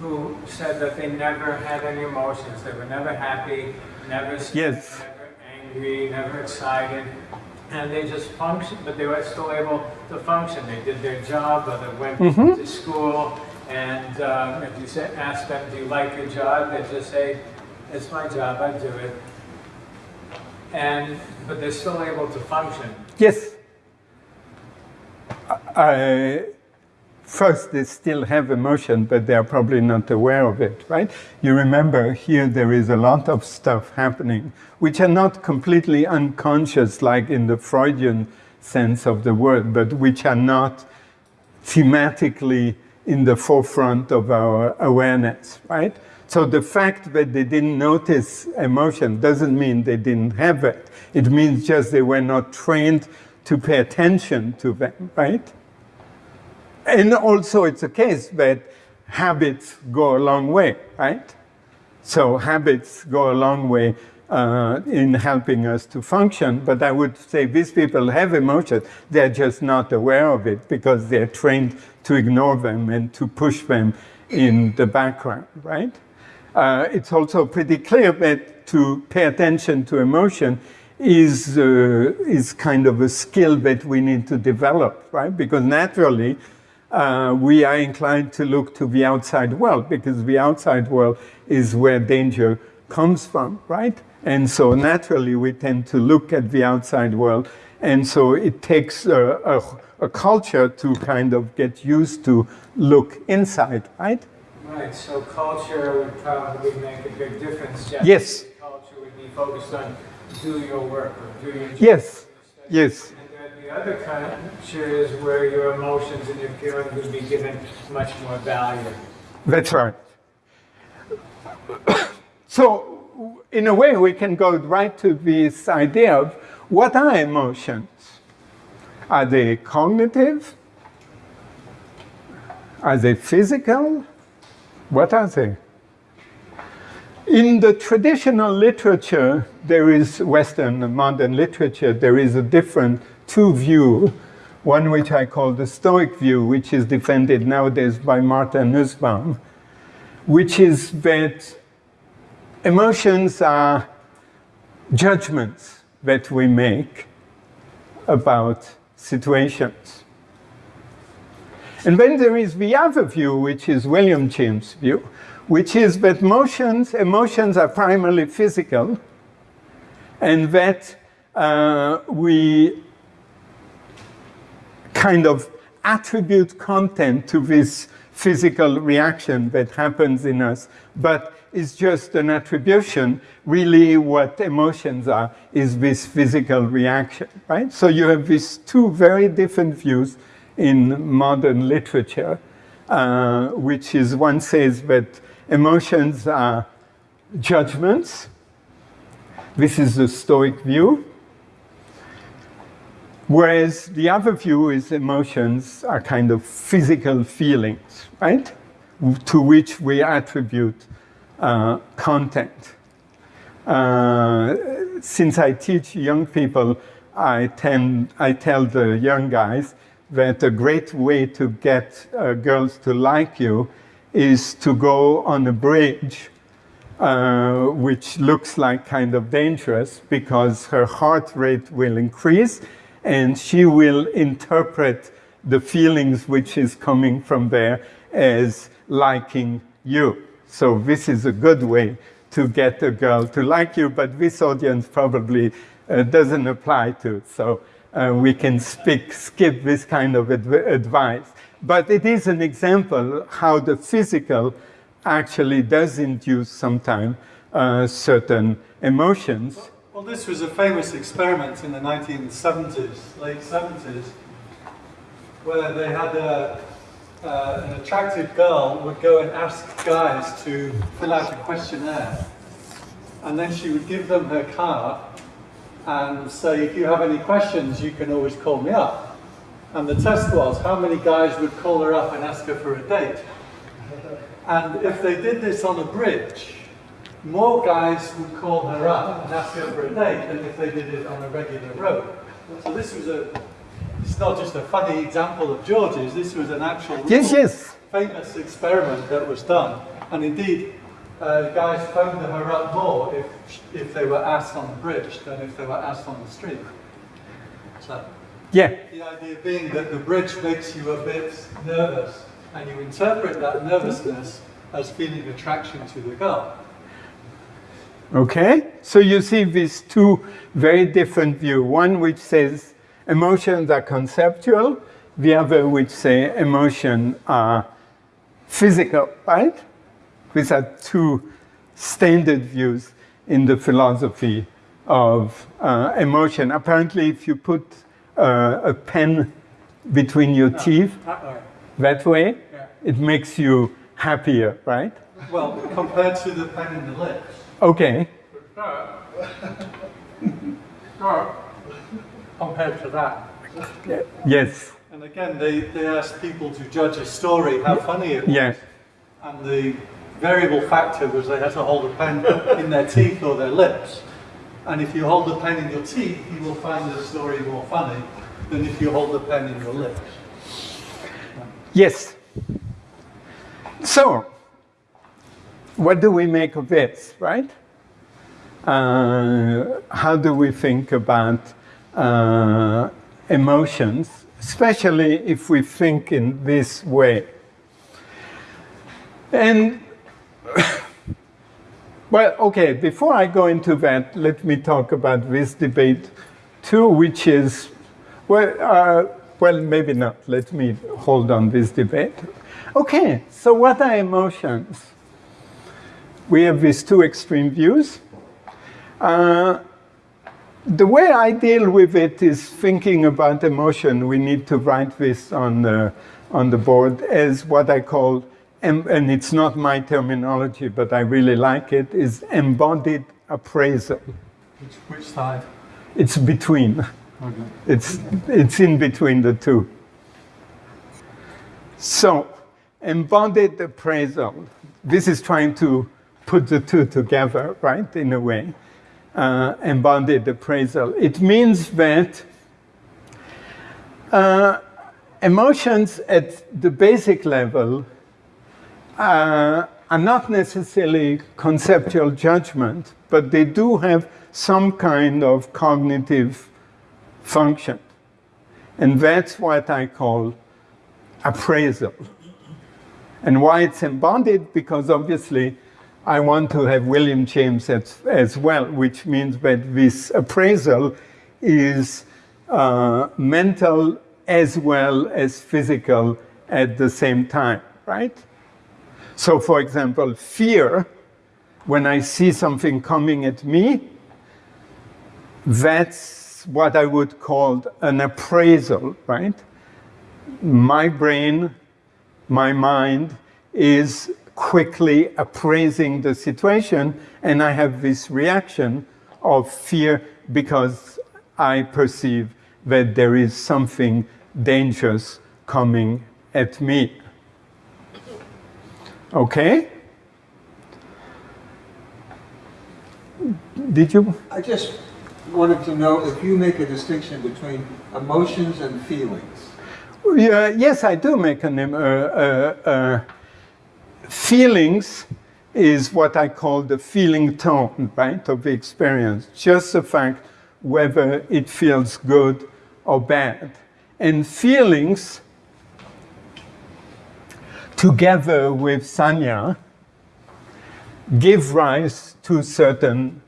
who said that they never had any emotions. They were never happy, never sad, Yes. never angry, never excited. And they just functioned, but they were still able to function. They did their job, or they went mm-hmm. to school. And um, if you say, ask them, do you like your job? They just say, it's my job, I do it. And, but they're still able to function. Yes. I, first, they still have emotion, but they are probably not aware of it, right? You remember here there is a lot of stuff happening, which are not completely unconscious, like in the Freudian sense of the word, but which are not thematically in the forefront of our awareness, right? So the fact that they didn't notice emotion doesn't mean they didn't have it. It means just they were not trained to pay attention to them, right? And also it's a case that habits go a long way, right? So habits go a long way uh, in helping us to function. But I would say these people have emotions. They're just not aware of it because they're trained to ignore them and to push them in the background, right? Uh, it's also pretty clear that to pay attention to emotion is, uh, is kind of a skill that we need to develop, right? Because naturally, uh, we are inclined to look to the outside world because the outside world is where danger comes from, right? And so naturally we tend to look at the outside world. And so it takes a, a, a culture to kind of get used to look inside, right? Right, so culture would probably make a big difference. Yes. Culture would be focused on do your work or do your job. Yes, yes. And then the other culture is where your emotions and your feelings would be given much more value. That's right. <coughs> so, in a way, we can go right to this idea of what are emotions? Are they cognitive? Are they physical? What are they? In the traditional literature, there is Western modern literature, there is a different two view, one which I call the Stoic view, which is defended nowadays by Martha Nussbaum, which is that emotions are judgments that we make about situations. And then there is the other view, which is William James' view, which is that emotions, emotions are primarily physical, and that uh, we kind of attribute content to this physical reaction that happens in us, but it's just an attribution. Really, what emotions are is this physical reaction, right? So you have these two very different views in modern literature, uh, which is one says that emotions are judgments. This is the Stoic view. Whereas the other view is emotions are kind of physical feelings, right? To which we attribute uh, content. Uh, since I teach young people, I, tend, I tell the young guys that a great way to get uh, girls to like you is to go on a bridge uh, which looks like kind of dangerous because her heart rate will increase and she will interpret the feelings which is coming from there as liking you. So this is a good way to get a girl to like you, but this audience probably uh, doesn't apply to. So uh, we can speak, skip this kind of adv advice. But it is an example how the physical actually does induce sometimes uh, certain emotions. Well, this was a famous experiment in the 1970s, late 70s, where they had a, uh, an attractive girl would go and ask guys to fill out a questionnaire. And then she would give them her card and say, if you have any questions, you can always call me up. And the test was how many guys would call her up and ask her for a date. And if they did this on a bridge, more guys would call her up and ask her for a date than if they did it on a regular road. So this was a, it's not just a funny example of George's, this was an actual Yes, yes. famous experiment that was done. And indeed, uh, guys phoned her up more if, if they were asked on the bridge than if they were asked on the street. So Yeah, the idea being that the bridge makes you a bit nervous and you interpret that nervousness as feeling attraction to the girl. Okay, so you see these two very different views. One which says emotions are conceptual, the other which say emotions are physical, right? These are two standard views in the philosophy of uh, emotion. Apparently, if you put uh, a pen between your teeth That way. that way, Yeah. it makes you happier, right? Well, compared to the pen in the lips. Okay, <laughs> Compared to that. yes, And again, they, they asked people to judge a story, how funny it was. yes. And the variable factor was they had to hold a pen <laughs> in their teeth or their lips. And if you hold the pen in your teeth, you will find the story more funny than if you hold the pen in your lips. Yes. So, what do we make of this, right? Uh, how do we think about uh, emotions especially if we think in this way. And, <laughs> well, okay, before I go into that, let me talk about this debate too, which is, well, uh, well, maybe not. Let me hold on this debate. Okay, so what are emotions? We have these two extreme views. Uh, the way I deal with it is thinking about emotion. We need to write this on the, on the board as what I call, and it's not my terminology, but I really like it, is embodied appraisal. Which, which side? It's between. Okay. It's, it's in between the two. So, embodied appraisal. This is trying to put the two together, right, in a way uh, embodied appraisal. It means that uh, emotions at the basic level uh, are not necessarily conceptual judgment, but they do have some kind of cognitive function. And that's what I call appraisal. And why it's embodied? Because obviously I want to have William James as, as well, which means that this appraisal is uh, mental as well as physical at the same time, right? So for example, fear, when I see something coming at me, that's what I would call an appraisal, right? My brain, my mind is quickly appraising the situation, and I have this reaction of fear because I perceive that there is something dangerous coming at me. Okay? Did you? I just wanted to know if you make a distinction between emotions and feelings. Yeah, yes, I do make an, uh, uh, uh, feelings is what I call the feeling tone, right, of the experience. Just the fact whether it feels good or bad. And feelings, together with sanya, give rise to certain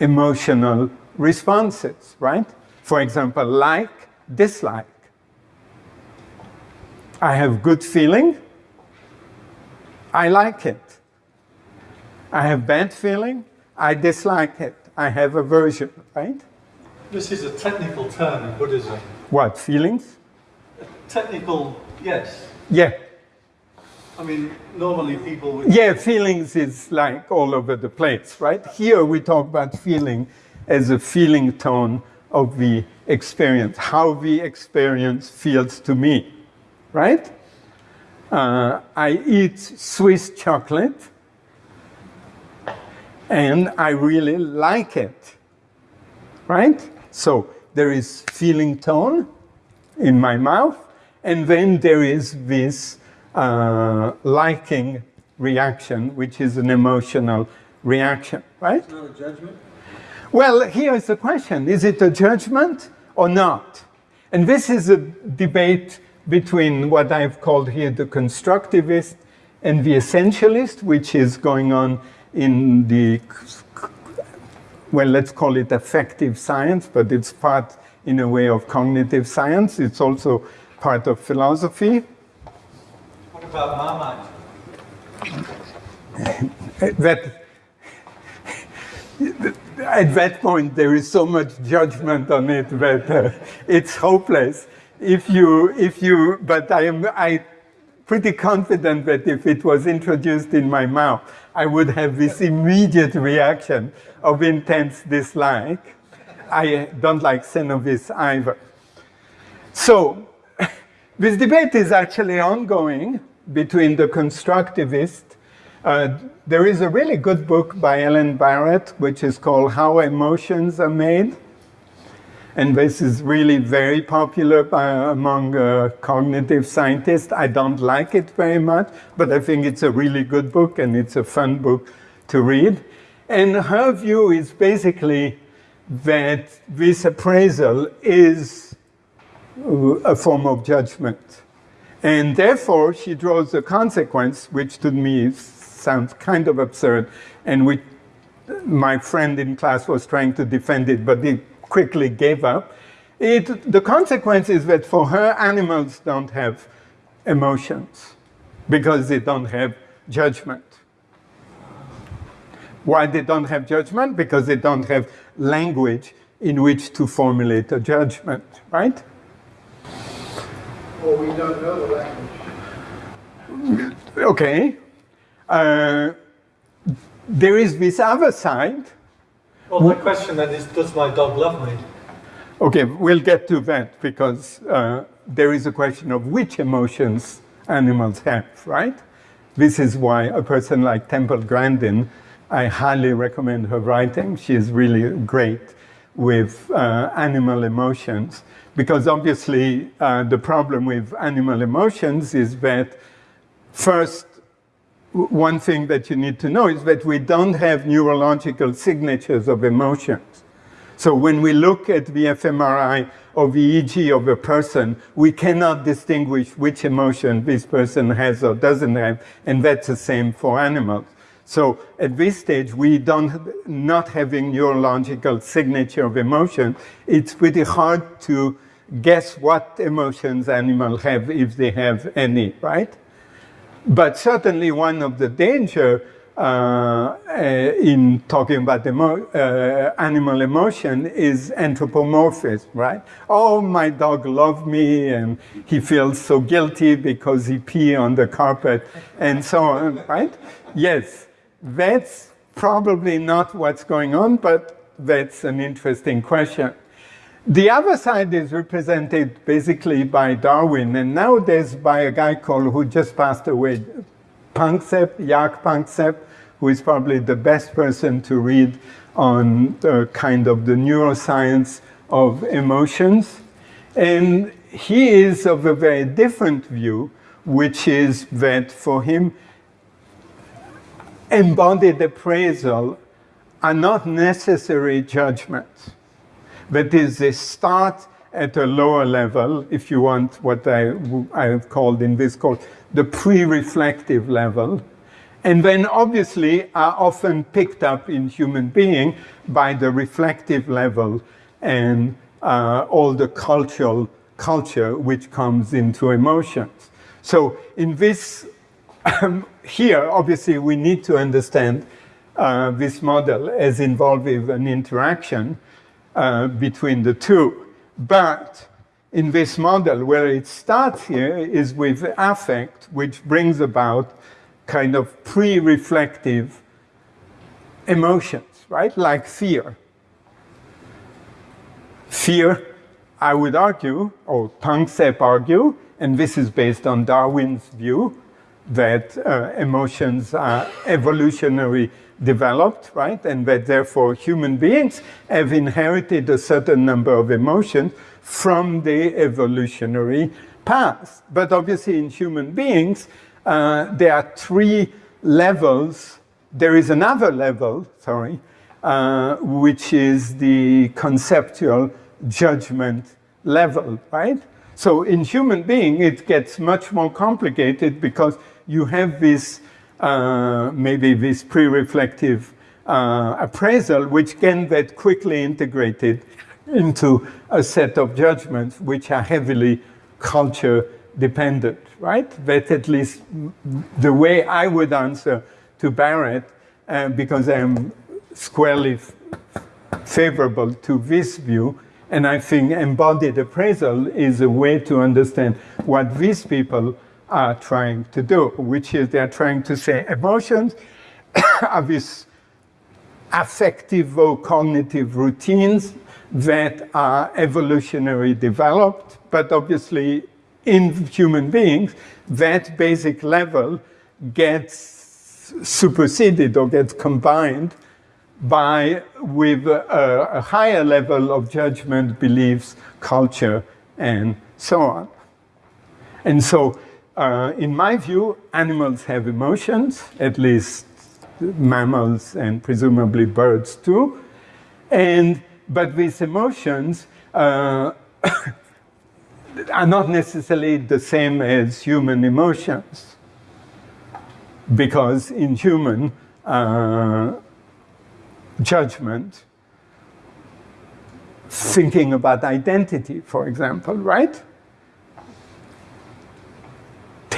emotional responses, right? For example, like, dislike. I have good feeling, I like it. I have bad feeling, I dislike it. I have aversion, right? This is a technical term in Buddhism. What, feelings? Technical, yes. Yeah. I mean, normally people would... Yeah, feelings is like all over the place, right? Here we talk about feeling as a feeling tone of the experience, how the experience feels to me, right? Uh, I eat Swiss chocolate and I really like it, right? So there is feeling tone in my mouth and then there is this uh, liking reaction, which is an emotional reaction, right? It's not a judgment? Well, here's the question. Is it a judgment or not? And this is a debate between what I've called here the constructivist and the essentialist, which is going on in the, well, let's call it affective science, but it's part, in a way, of cognitive science. It's also part of philosophy. What about Marmite? <laughs> that, at that point, there is so much judgment on it that uh, it's hopeless if you, if you, but I am I pretty confident that if it was introduced in my mouth, I would have this immediate reaction of intense dislike. I don't like Cenovis either. So, <laughs> this debate is actually ongoing between the constructivists. Uh, there is a really good book by Ellen Barrett, which is called How Emotions Are Made. And this is really very popular among uh, cognitive scientists. I don't like it very much, but I think it's a really good book and it's a fun book to read. And her view is basically that this appraisal is a form of judgment. And therefore, she draws a consequence, which to me sounds kind of absurd, and which my friend in class was trying to defend it, but he quickly gave up. It, the consequence is that for her, animals don't have emotions because they don't have judgment. Why they don't have judgment? Because they don't have language in which to formulate a judgment, right? Well, we don't know the language. Okay. Uh, there is this other side. Well, my question then is, does my dog love me? Okay, we'll get to that because uh, there is a question of which emotions animals have, right? This is why a person like Temple Grandin, I highly recommend her writing. She is really great with uh, animal emotions because obviously uh, the problem with animal emotions is that first, one thing that you need to know is that we don't have neurological signatures of emotions. So when we look at the fMRI or the EEG of a person, we cannot distinguish which emotion this person has or doesn't have, and that's the same for animals. So at this stage, we don't, not having neurological signature of emotion, it's pretty hard to guess what emotions animals have if they have any, right? But certainly one of the danger uh, uh, in talking about emo uh, animal emotion is anthropomorphism, right? Oh, my dog loved me and he feels so guilty because he pee on the carpet and so on, right? Yes, that's probably not what's going on, but that's an interesting question. The other side is represented basically by Darwin, and nowadays by a guy called, who just passed away, Panksepp, Jaak Panksepp, who is probably the best person to read on kind of the neuroscience of emotions. And he is of a very different view, which is that for him, embodied appraisal are not necessary judgments. That is, they start at a lower level, if you want what I, I have called in this course, the pre-reflective level, and then obviously are often picked up in human being by the reflective level and uh, all the cultural culture which comes into emotions. So in this, um, here, obviously, we need to understand uh, this model as involving an interaction uh, between the two. But in this model, where it starts here is with affect, which brings about kind of pre-reflective emotions, right? Like fear. Fear, I would argue, or Panksepp argue, and this is based on Darwin's view, that uh, emotions are evolutionary developed, right? And that therefore human beings have inherited a certain number of emotions from the evolutionary past. But obviously in human beings, uh, there are three levels. There is another level, sorry, uh, which is the conceptual judgment level, right? So in human being, it gets much more complicated because you have this, uh, maybe this pre-reflective uh, appraisal, which can get quickly integrated into a set of judgments which are heavily culture dependent, right? That's at least the way I would answer to Barrett, uh, because I'm squarely favorable to this view. And I think embodied appraisal is a way to understand what these people are trying to do, which is they're trying to say emotions <coughs> are these affective or cognitive routines that are evolutionary developed, but obviously in human beings, that basic level gets superseded or gets combined by with a, a, higher level of judgment, beliefs, culture, and so on. And so, uh, in my view, animals have emotions, at least mammals and presumably birds too. And, but these emotions uh, <coughs> are not necessarily the same as human emotions. Because in human uh, judgment, thinking about identity, for example, right?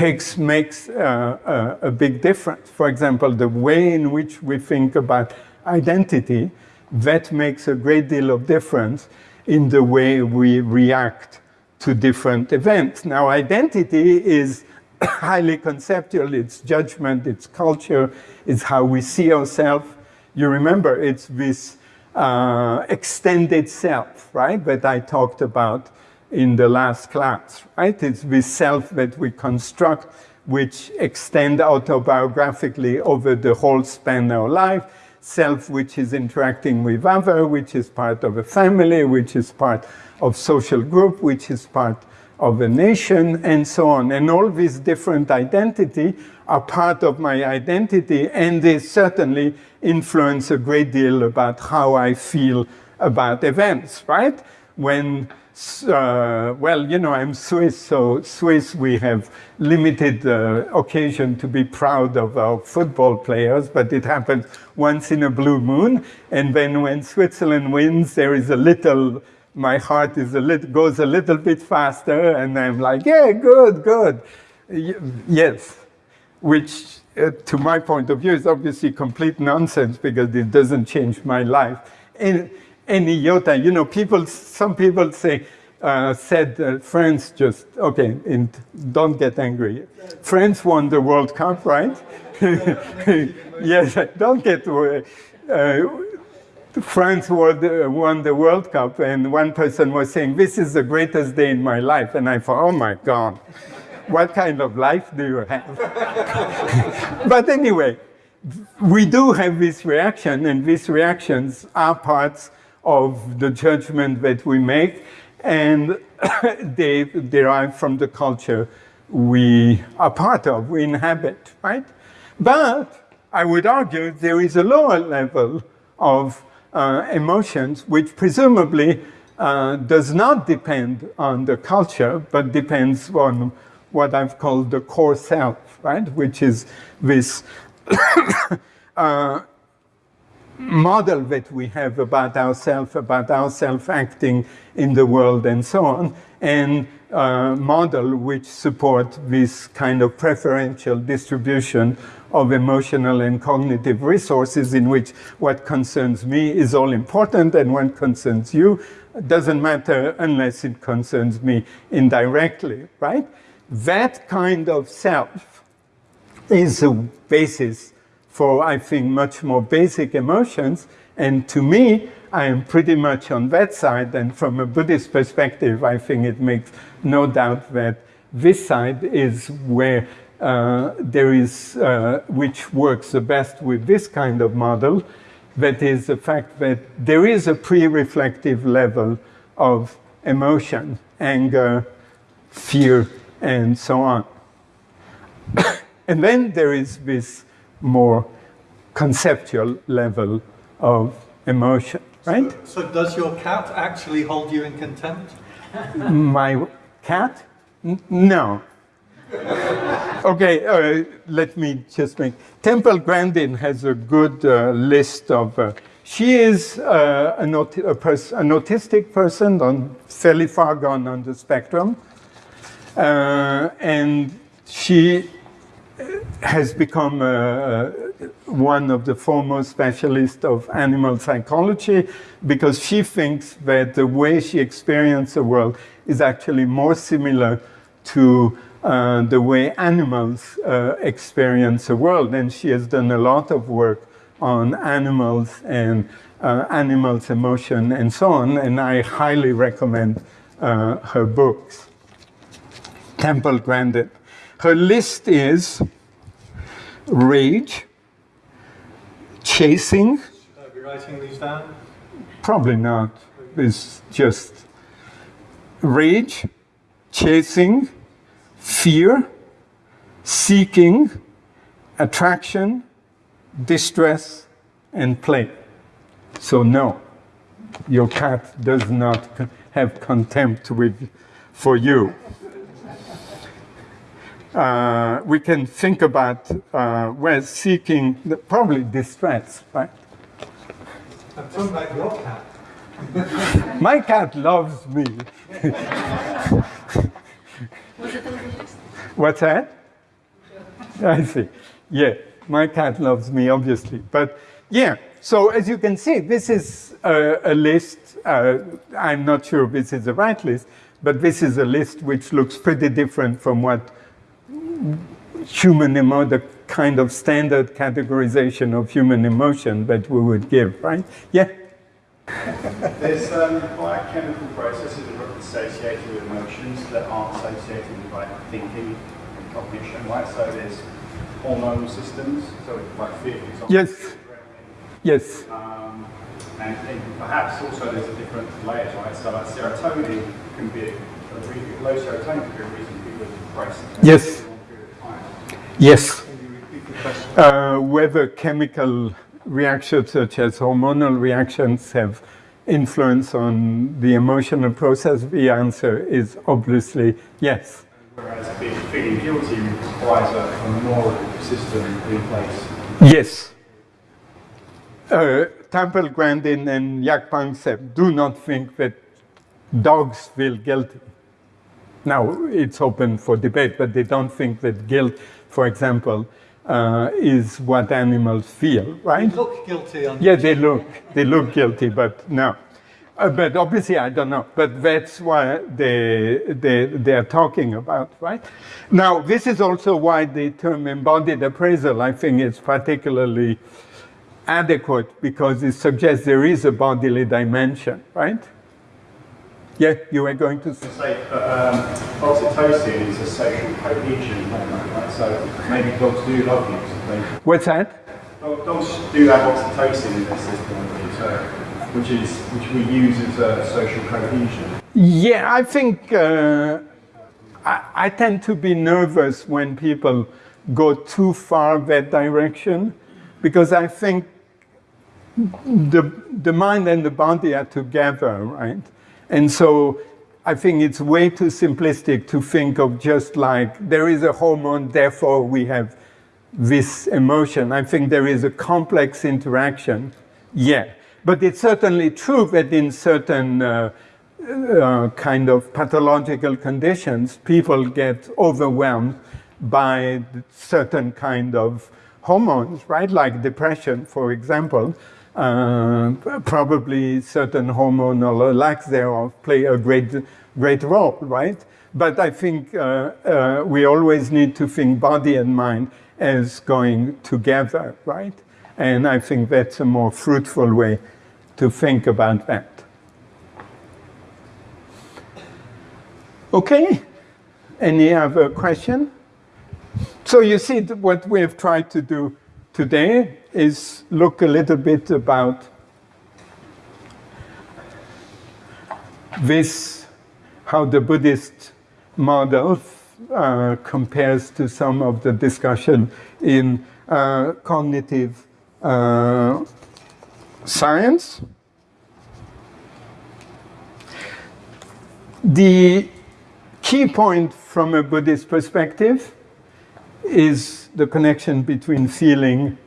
Takes, makes uh, a, a big difference. For example, the way in which we think about identity, that makes a great deal of difference in the way we react to different events. Now, identity is <coughs> highly conceptual. It's judgment, it's culture, it's how we see ourselves. You remember, it's this uh, extended self, right, that I talked about in the last class, right? It's the self that we construct, which extend autobiographically over the whole span of life, self which is interacting with other, which is part of a family, which is part of social group, which is part of a nation, and so on. And all these different identity are part of my identity, and they certainly influence a great deal about how I feel about events, right? When uh, well, you know, I'm Swiss, so Swiss, we have limited uh, occasion to be proud of our football players, but it happens once in a blue moon. And then when Switzerland wins, there is a little, my heart is a little, goes a little bit faster, and I'm like, yeah, good, good. yes, which uh, to my point of view is obviously complete nonsense because it doesn't change my life. And, any iota. You know, people, some people say, uh, said uh, France just, okay, and don't get angry. France won the World Cup, right? <laughs> yes, don't get worried. Uh, France won the, won the World Cup, and one person was saying, this is the greatest day in my life. And I thought, oh my God, what kind of life do you have? <laughs> but anyway, we do have this reaction, and these reactions are parts of the judgment that we make, and <coughs> they derive from the culture we are part of, we inhabit, right? But I would argue there is a lower level of uh, emotions which presumably uh, does not depend on the culture, but depends on what I've called the core self, right? Which is this <coughs> uh, model that we have about ourselves, about ourselves acting in the world and so on, and uh, model which support this kind of preferential distribution of emotional and cognitive resources in which what concerns me is all important and what concerns you doesn't matter unless it concerns me indirectly, right? That kind of self is the basis for, I think, much more basic emotions. And to me, I am pretty much on that side. And from a Buddhist perspective, I think it makes no doubt that this side is where uh, there is, uh, which works the best with this kind of model, that is the fact that there is a pre-reflective level of emotion, anger, fear, and so on. <coughs> and then there is this more conceptual level of emotion, right? So, so does your cat actually hold you in contempt? <laughs> My cat? N no. okay, uh, let me just make. Temple Grandin has a good uh, list of. Uh, she is uh, an, aut a an, autistic person, on fairly far gone on the spectrum, uh, and she has become uh, one of the foremost specialists of animal psychology because she thinks that the way she experiences the world is actually more similar to uh, the way animals uh, experience the world. And she has done a lot of work on animals and uh, animals' emotion and so on. And I highly recommend uh, her books. Temple Grandin. Her list is rage, chasing. Should I be writing these down? Probably not. It's just rage, chasing, fear, seeking, attraction, distress, and play. So no, your cat does not have contempt with for you. Uh, we can think about uh, we're seeking the, probably distress, right? I'm talking about your cat. My cat loves me. <laughs> What's that? I see. Yeah, my cat loves me, obviously. But yeah, so as you can see, this is a, a list. Uh, I'm not sure if this is the right list, but this is a list which looks pretty different from what human emo, the kind of standard categorization of human emotion that we would give, right? Yeah. There's um, biochemical processes that are associated with emotions that aren't associated with like thinking and cognition, right? So there's hormonal systems, so like fear, for example. Yes. Yes. Um, and, and perhaps also there's a different layers, right? So like serotonin can be a, a really, low serotonin can be a reason people are depressed. Yes. for a long period of time. Yes. Can you repeat the question? Uh, whether chemical reactions such as hormonal reactions have influence on the emotional process, the answer is obviously yes. Whereas being, feeling guilty requires a, a moral system in place. Yes. Uh, Temple Grandin and Jaak Panksepp do not think that dogs feel guilty. Now, it's open for debate, but they don't think that guilt, for example, uh, is what animals feel, right? They Look guilty on Yeah, they look, they look guilty, but no. Uh, but obviously, I don't know. But that's what they, they, they're talking about, right? Now, this is also why the term embodied appraisal, I think, is particularly adequate because it suggests there is a bodily dimension, right? Yeah, you were going to say. that um, oxytocin is a social cohesion hormone, right? So maybe dogs do love you. What's that? Dog- Dogs do have oxytocin in their system, so, which is which we use as a social cohesion. Yeah, I think uh, I, I tend to be nervous when people go too far that direction because I think the, the mind and the body are together, right? And so I think it's way too simplistic to think of just like there is a hormone, therefore we have this emotion. I think there is a complex interaction, yeah. But it's certainly true that in certain uh, uh, kind of pathological conditions, people get overwhelmed by certain kind of hormones, right? Like depression, for example. Uh, probably certain hormonal or lack thereof play a great, great role, right? But I think uh, uh, we always need to think body and mind as going together, right? And I think that's a more fruitful way to think about that. Okay, any other question? So you see what we have tried to do today is look a little bit about this, how the Buddhist model uh, compares to some of the discussion in uh, cognitive uh, science. The key point from a Buddhist perspective is the connection between feeling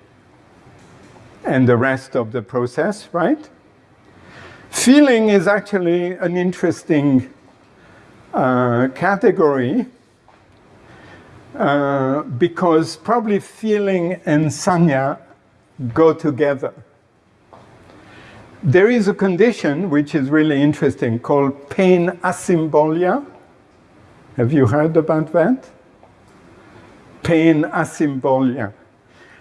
and the rest of the process, right? Feeling is actually an interesting uh, category uh, because probably feeling and sanna go together. There is a condition which is really interesting called pain asymbolia. Have you heard about that? Pain asymbolia.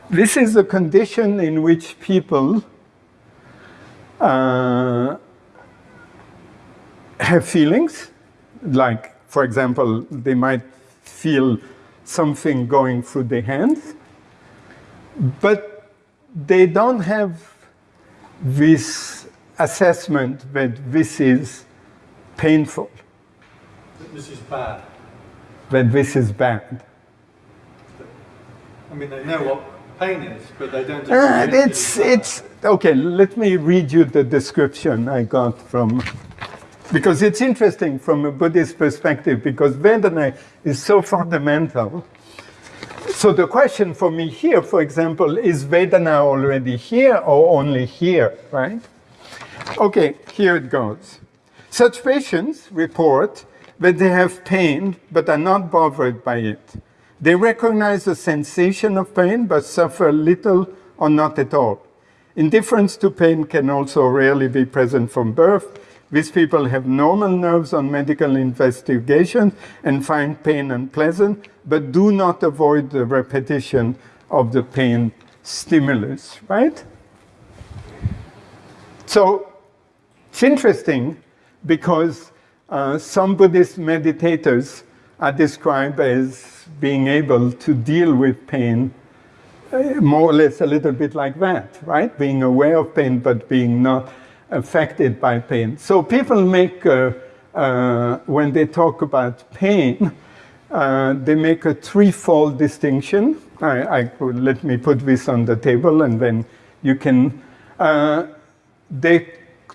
This is a condition in which people uh, have feelings, like, for example, they might feel something going through their hands, but they don't have this assessment that this is painful, That This is bad. that this is bad. I mean, they know what pain is, but they don't. Uh, it's, it it's, okay, let me read you the description I got from Because it's interesting from a Buddhist perspective, because Vedana is so fundamental. So the question for me here, for example, is Vedana already here or only here, right? Okay, here it goes. Such patients report that they have pain but are not bothered by it. They recognize the sensation of pain but suffer little or not at all. Indifference to pain can also rarely be present from birth. These people have normal nerves on medical investigations and find pain unpleasant, but do not avoid the repetition of the pain stimulus, right? So it's interesting because uh, some Buddhist meditators are described as being able to deal with pain uh, more or less a little bit like that, right? Being aware of pain, but being not affected by pain. So people make, uh, uh, when they talk about pain, uh, they make a threefold distinction. I, I let me put this on the table and then you can, uh, they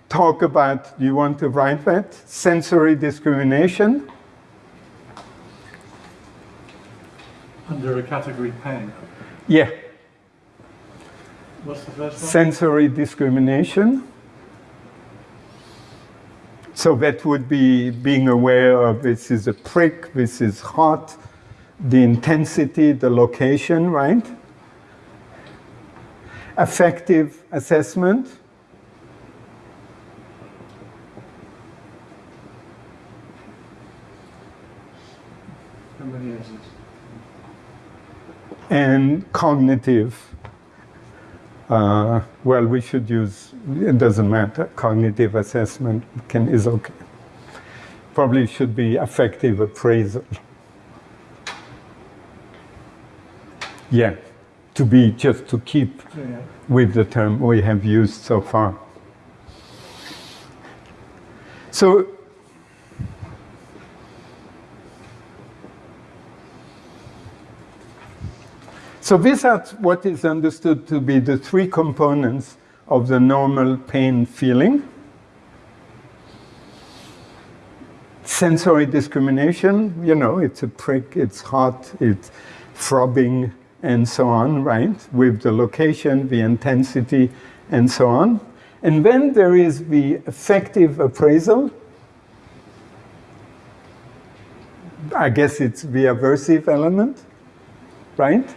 talk about, do you want to write that? Sensory discrimination. Under a category pain. Yeah. What's the first one? Sensory discrimination. So that would be being aware of this is a prick, this is hot, the intensity, the location, right? Affective assessment. How many is this? And cognitive. Uh, well, we should use, it doesn't matter, cognitive assessment can, is okay. Probably should be affective appraisal. Yeah, to be, just to keep Yeah. with the term we have used so far. So So these are what is understood to be the three components of the normal pain feeling. Sensory discrimination, you know, it's a prick, it's hot, it's throbbing, and so on, right? With the location, the intensity, and so on. And then there is the affective appraisal. I guess it's the aversive element, right?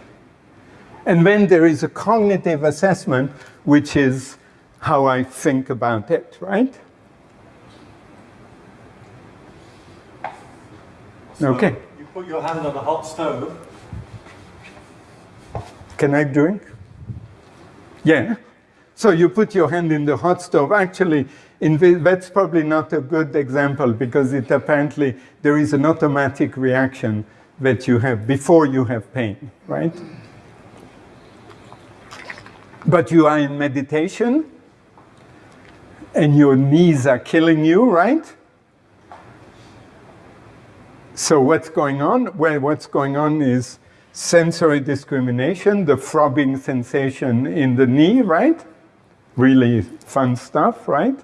And then there is a cognitive assessment, which is how I think about it, right? So Okay. You put your hand on a hot stove. Can I drink? Yeah. So you put your hand in the hot stove. Actually, that's probably not a good example because it apparently there is an automatic reaction that you have before you have pain, right? But you are in meditation and your knees are killing you, right? So what's going on? Well, what's going on is sensory discrimination, the throbbing sensation in the knee, right? Really fun stuff, right?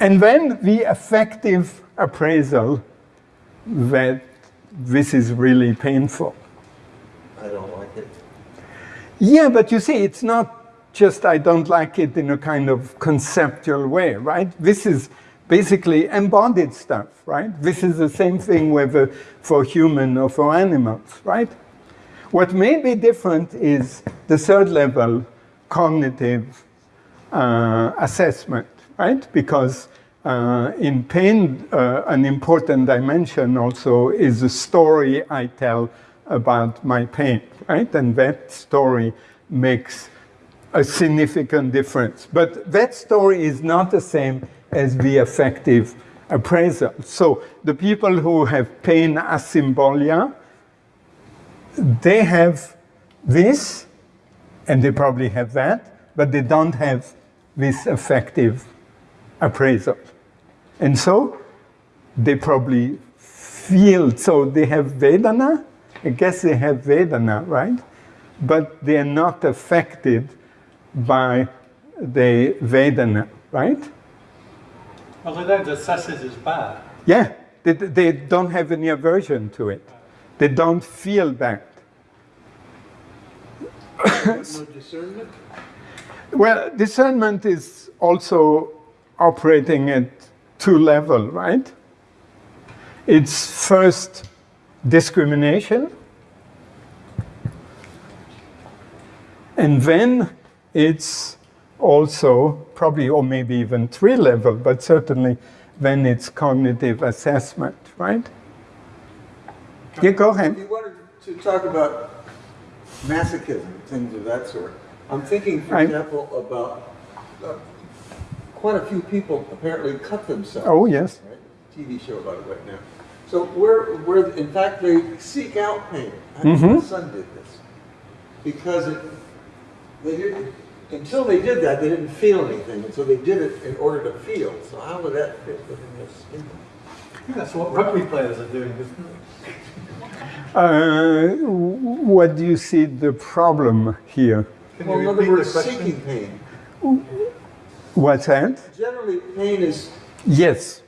And then the affective appraisal that this is really painful. I don't. Yeah, but you see, it's not just I don't like it in a kind of conceptual way, right? This is basically embodied stuff, right? This is the same thing whether for human or for animals, right? What may be different is the third level, cognitive uh, assessment, right? Because uh, in pain, uh, an important dimension also is the story I tell about my pain, right? And that story makes a significant difference. But that story is not the same as the affective appraisal. So the people who have pain asymbolia, they have this, and they probably have that, but they don't have this affective appraisal. And so they probably feel, so they have Vedana, I guess they have Vedana, right? But they are not affected by the Vedana, right? Well, they don't assess it as bad. Yeah, they, they don't have any aversion to it. They don't feel bad. No discernment? Well, discernment is also operating at two levels, right? It's first discrimination, and then it's also probably, or maybe even three level, but certainly then it's cognitive assessment, right? Yeah, go ahead. you wanted to talk about masochism, things of that sort, I'm thinking, for example, about uh, quite a few people apparently cut themselves. Oh, yes. Right? TV show about it right now. So where, where, in fact, they seek out pain. I think Mhm. My son did this because it, they didn't. Until they did that, they didn't feel anything, and so they did it in order to feel. So how would that fit within this? I that's what rugby players are doing, isn't it? Uh, what do you see the problem here? Can Well, in other the words, seeking pain. What's that? Generally, pain is Yes,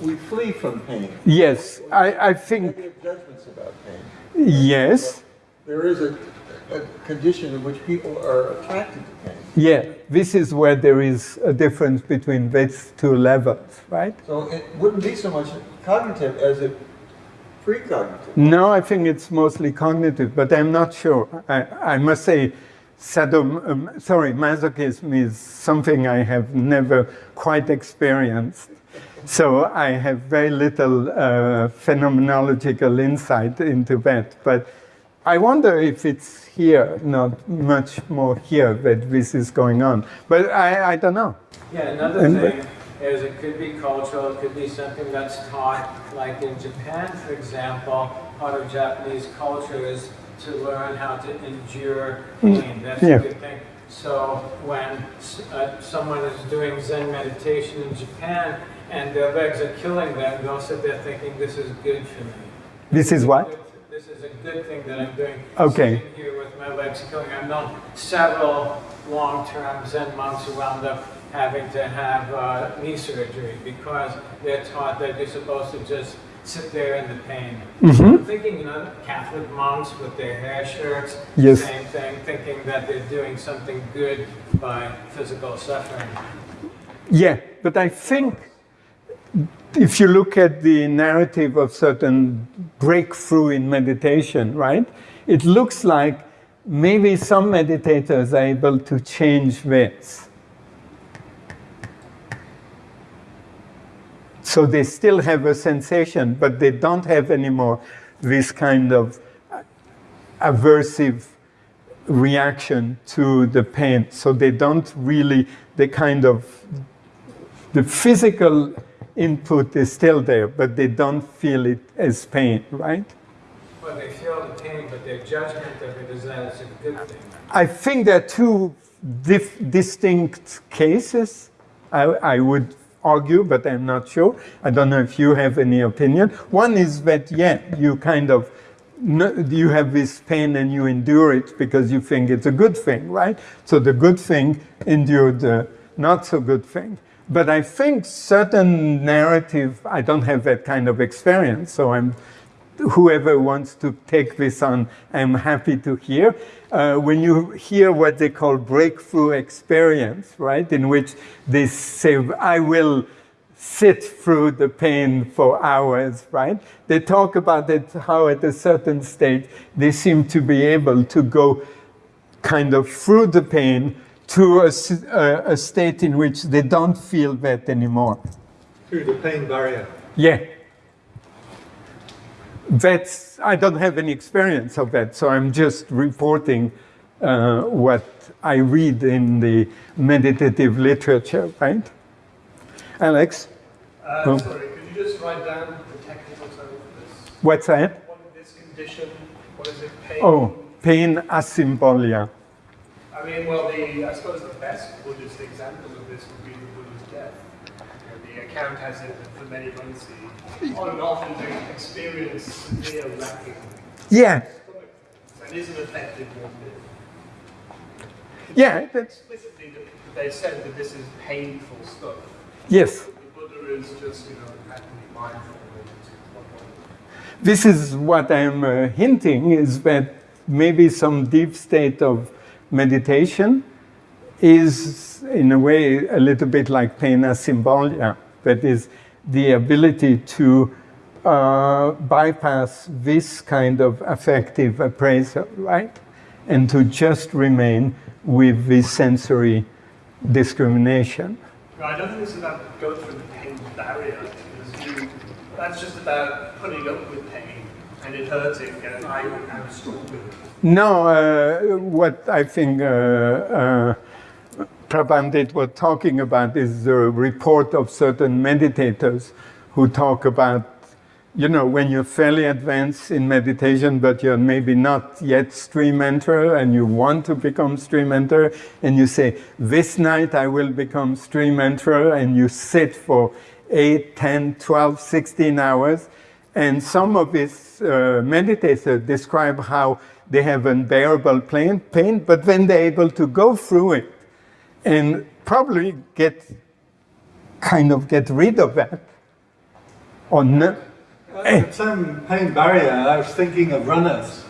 we flee from pain. yes. I, I think judgments about pain. yes. There is a, a condition in which people are attracted to pain. Yeah, this is where there is a difference between these two levels, right? So it wouldn't be so much cognitive as it precognitive. No, I think it's mostly cognitive, but I'm not sure. I, I must say, sadom, um, sorry, masochism is something I have never quite experienced. So I have very little uh, phenomenological insight into that. But I wonder if it's here, not much more here, that this is going on. But I, I don't know. Yeah, another And- thing is it could be cultural, it could be something that's taught, like in Japan, for example, part of Japanese culture is to learn how to endure pain. That's Yeah. a good thing. So when uh, someone is doing Zen meditation in Japan and their legs are killing them, they'll sit there thinking, this is good for me. This is what? This is a good thing that I'm doing. Okay. Sitting here with my legs killing. I've known several long-term Zen monks who wound up having to have uh, knee surgery because they're taught that you're supposed to just sit there in the pain. Mm-hmm. I'm thinking, you know, Catholic monks with their hair shirts, Yes. same thing, thinking that they're doing something good by physical suffering. Yeah, but I think if you look at the narrative of certain breakthrough in meditation, right, it looks like maybe some meditators are able to change this. So they still have a sensation, but they don't have anymore this kind of aversive reaction to the pain. So they don't really, they kind of, the physical input is still there, but they don't feel it as pain, right? Well, they feel the pain, but their judgment of it is that it's a good thing. I think there are two dif- distinct cases, I, I would argue, but I'm not sure. I don't know if you have any opinion. One is that, yeah, you kind of, you have this pain and you endure it because you think it's a good thing, right? So the good thing endured the not so good thing. But I think certain narrative, I don't have that kind of experience, so I'm whoever wants to take this on, I'm happy to hear. Uh, when you hear what they call breakthrough experience, right, in which they say, I will sit through the pain for hours, right? They talk about it, how at a certain stage they seem to be able to go kind of through the pain to a state in which they don't feel that anymore. Through the pain barrier. Yeah. That's, I don't have any experience of that, so I'm just reporting uh, what I read in the meditative literature, right? Alex, Uh, Oh. Sorry, could you just write down the technical term for this? what's that? What is this condition? What is it? Pain? Oh, pain asymbolia. I mean, well, the I suppose the best Buddhist example of this would be the Buddha's death. You know, the account has it that for many months he on and off they experienced severe lacking Yeah, stomach and isn't affected one yeah, that's, Explicitly, they said that this is painful stuff. yes, The Buddha is just, you know, be mindful. This is what I'm uh, hinting is that maybe some deep state of meditation is, in a way, a little bit like pain asymbolia. That is the ability to uh, bypass this kind of affective appraisal, right? And to just remain with this sensory discrimination. I don't think it's about going through the pain barrier. That's just about putting up with pain and it hurting, and I am. No, uh, what I think uh, uh, Prabandit was talking about is the report of certain meditators who talk about, you know, when you're fairly advanced in meditation, but you're maybe not yet stream enter and you want to become stream enter, and you say, this night I will become stream enter, and you sit for 8, 10, 12, 16 hours. And some of these uh, meditators describe how they have unbearable pain, pain, but then they're able to go through it and probably get kind of get rid of that. Or no, the term pain barrier, I was thinking of runners.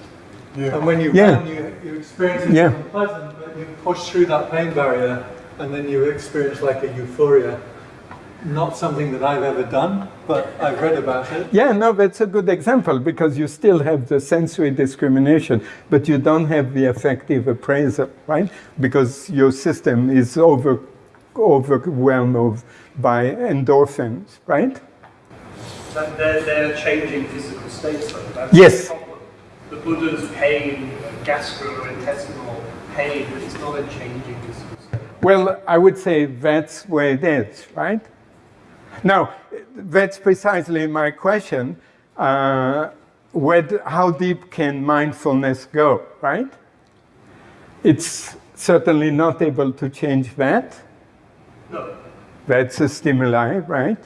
And when you Yeah. run, you, you experience it Yeah. unpleasant, but you push through that pain barrier and then you experience like a euphoria. Not something that I've ever done, but I've read about it. Yeah, no, that's a good example because you still have the sensory discrimination, but you don't have the affective appraisal, right? Because your system is over, overwhelmed by endorphins, right? That they're, they're changing physical states, though. That's Yes. The, the Buddha's pain, gastrointestinal pain, but it's not a changing physical state. Well, I would say that's where it is, right? Now, that's precisely my question. Uh, where, how deep can mindfulness go, right? It's certainly not able to change that. No. That's a stimuli, right?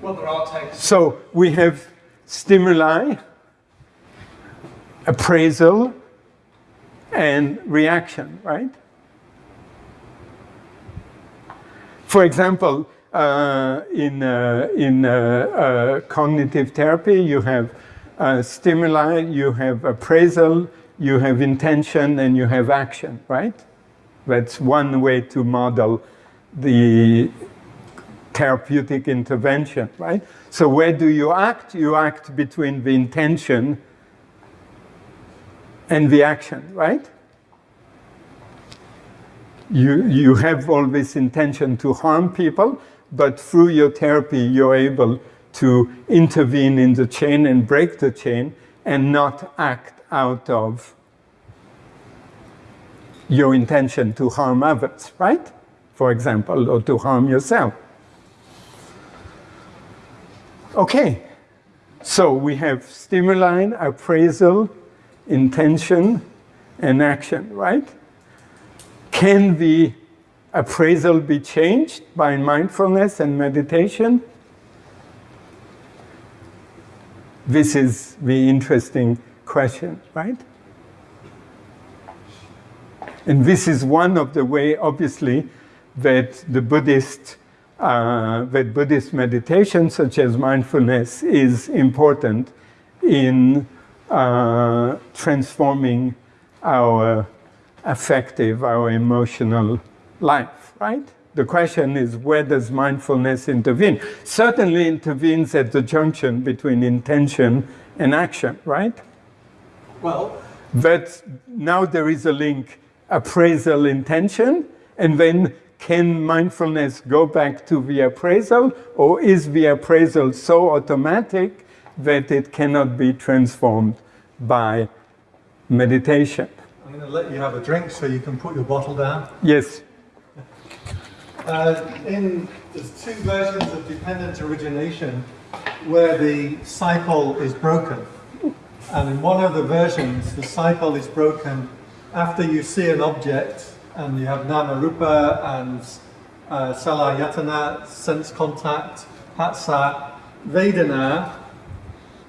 Well, there are texts. So we have stimuli, appraisal, and reaction, right? For example, in, uh, in uh, uh, cognitive therapy, you have uh, stimuli, you have appraisal, you have intention, and you have action, right? That's one way to model the therapeutic intervention, right? So where do you act? You act between the intention and the action, right? You, you have all this intention to harm people, but through your therapy, you're able to intervene in the chain and break the chain and not act out of your intention to harm others, right? For example, or to harm yourself. Okay, so we have stimuli, appraisal, intention, and action, right? Can the appraisal be changed by mindfulness and meditation? This is the interesting question, right? And this is one of the way, obviously, that the Buddhist, uh, that Buddhist meditation, such as mindfulness, is important in uh, transforming our affective, our emotional life, right? The question is, where does mindfulness intervene? Certainly intervenes at the junction between intention and action, right? Well, But now there is a link, appraisal intention, and then can mindfulness go back to the appraisal, or is the appraisal so automatic that it cannot be transformed by meditation? I'm going to let you have a drink so you can put your bottle down. Yes. Uh, in there's two versions of dependent origination where the cycle is broken. And in one of the versions, the cycle is broken after you see an object and you have namarupa and uh, salayatana, sense contact, phassa, vedana,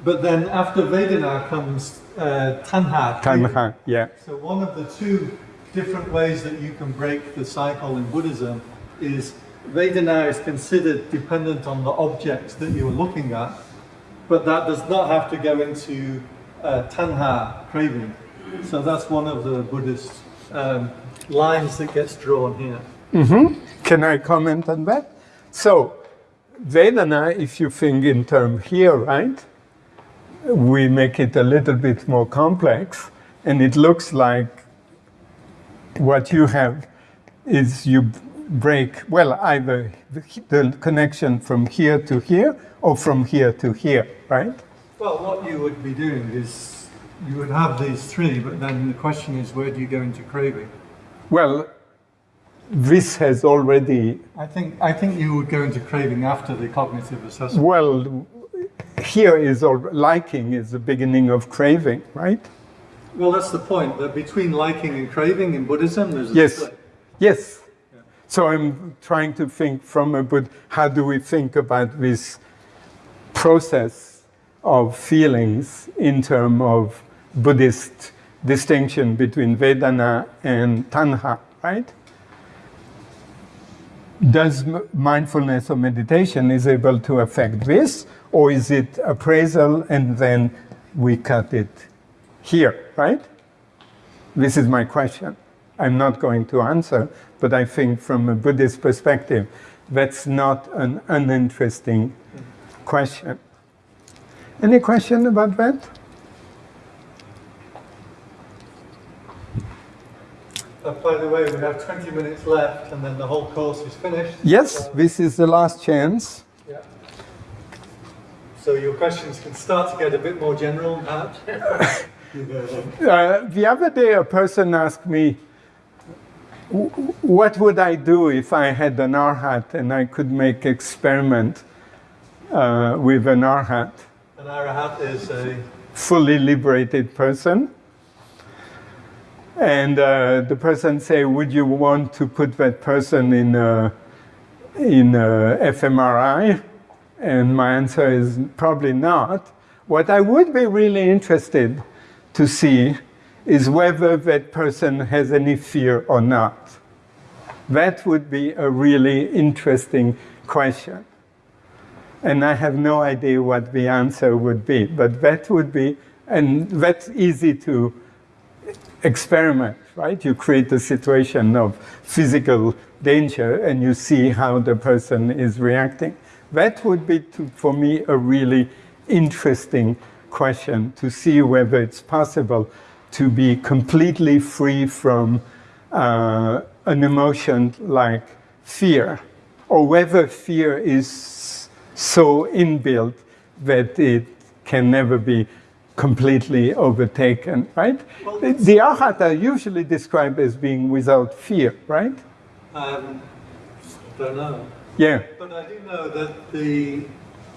but then after vedana comes uh, tanha. Tanha, yeah. So one of the two different ways that you can break the cycle in Buddhism is Vedana is considered dependent on the objects that you are looking at, but that does not have to go into uh, tanha, craving. So that's one of the Buddhist um, lines that gets drawn here. Can I comment on that? So, Vedana, if you think in term here, right? We make it a little bit more complex, and it looks like what you have is you break, well, either the, the connection from here to here or from here to here, right? Well, what you would be doing is you would have these three, but then the question is where do you go into craving? Well, this has already, I think I think you would go into craving after the cognitive assessment. well, here is all, liking is the beginning of craving, right? Well, that's the point. That between liking and craving in Buddhism, there's a Yes, split. yes. So I'm trying to think from a Buddha, how do we think about this process of feelings in terms of Buddhist distinction between Vedana and Tanha, right? Does mindfulness or meditation is able to affect this, or is it appraisal and then we cut it here, right? This is my question. I'm not going to answer, but I think from a Buddhist perspective, that's not an uninteresting question. Any question about that? Uh, by the way, we have 20 minutes left, and then the whole course is finished. Yes, So, this is the last chance. yeah. So your questions can start to get a bit more general, perhaps. <laughs> You go then. Uh, the other day, a person asked me, "W- "What would I do if I had an arhat and I could make experiment uh, with an arhat, An arahat is a fully liberated person?" And uh, the person say, "Would you want to put that person in a, in a fMRI?" And my answer is probably not. What I would be really interested to see is whether that person has any fear or not. That would be a really interesting question. And I have no idea what the answer would be, but that would be, and that's easy to experiment, right? You create a situation of physical danger and you see how the person is reacting. That would be, to, for me, a really interesting question to see whether it's possible to be completely free from uh, an emotion like fear, or whether fear is so inbuilt that it can never be completely overtaken, right? Well, the, arhat are usually described as being without fear, right? Um, don't know. Yeah. But I do know that the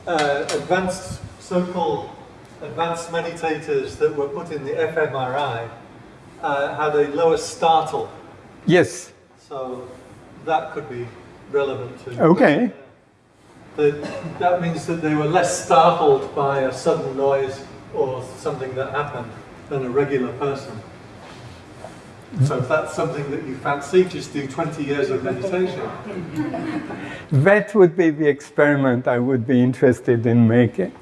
uh, advanced, so-called advanced meditators that were put in the fMRI uh, had a lower startle. Yes. So that could be relevant to. Okay. That, that means that they were less startled by a sudden noise or something that happened than a regular person. So if that's something that you fancy, just do 20 years of meditation. That would be the experiment I would be interested in making.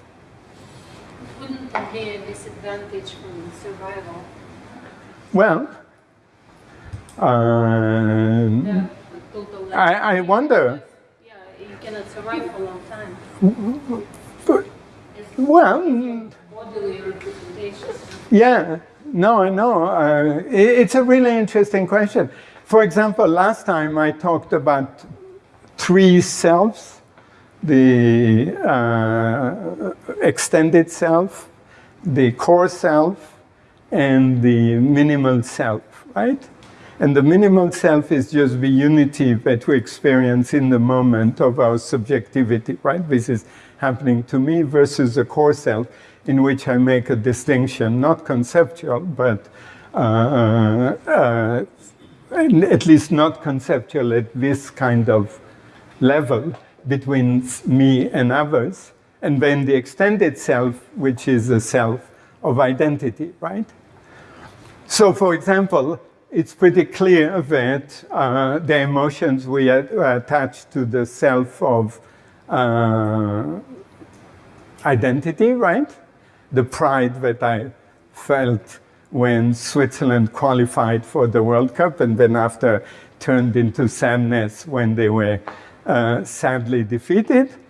Wouldn't be a disadvantage from survival? Well, um, Yeah, I- I wonder. Yeah, you cannot survive for a long time. but- well, bodily. Yeah, no, I know. Uh, i- it's a really interesting question. For example, last time I talked about three selves the uh, extended self, the core self, and the minimal self, right? And the minimal self is just the unity that we experience in the moment of our subjectivity, right? This is happening to me versus the core self, in which I make a distinction, not conceptual, but uh, uh, at least not conceptual at this kind of level between me and others. And then the extended self, which is a self of identity, right? So, for example, it's pretty clear that uh, the emotions we attach to the self of uh, identity, right? The pride that I felt when Switzerland qualified for the World Cup and then after turned into sadness when they were uh, sadly defeated.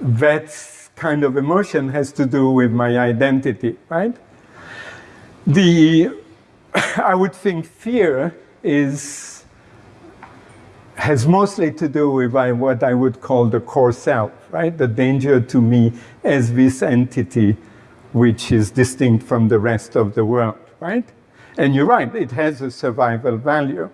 That kind of emotion has to do with my identity, right? The, <laughs> I would think fear is, has mostly to do with uh, what I would call the core self, right? The danger to me as this entity which is distinct from the rest of the world, right? And you're right, it has a survival value.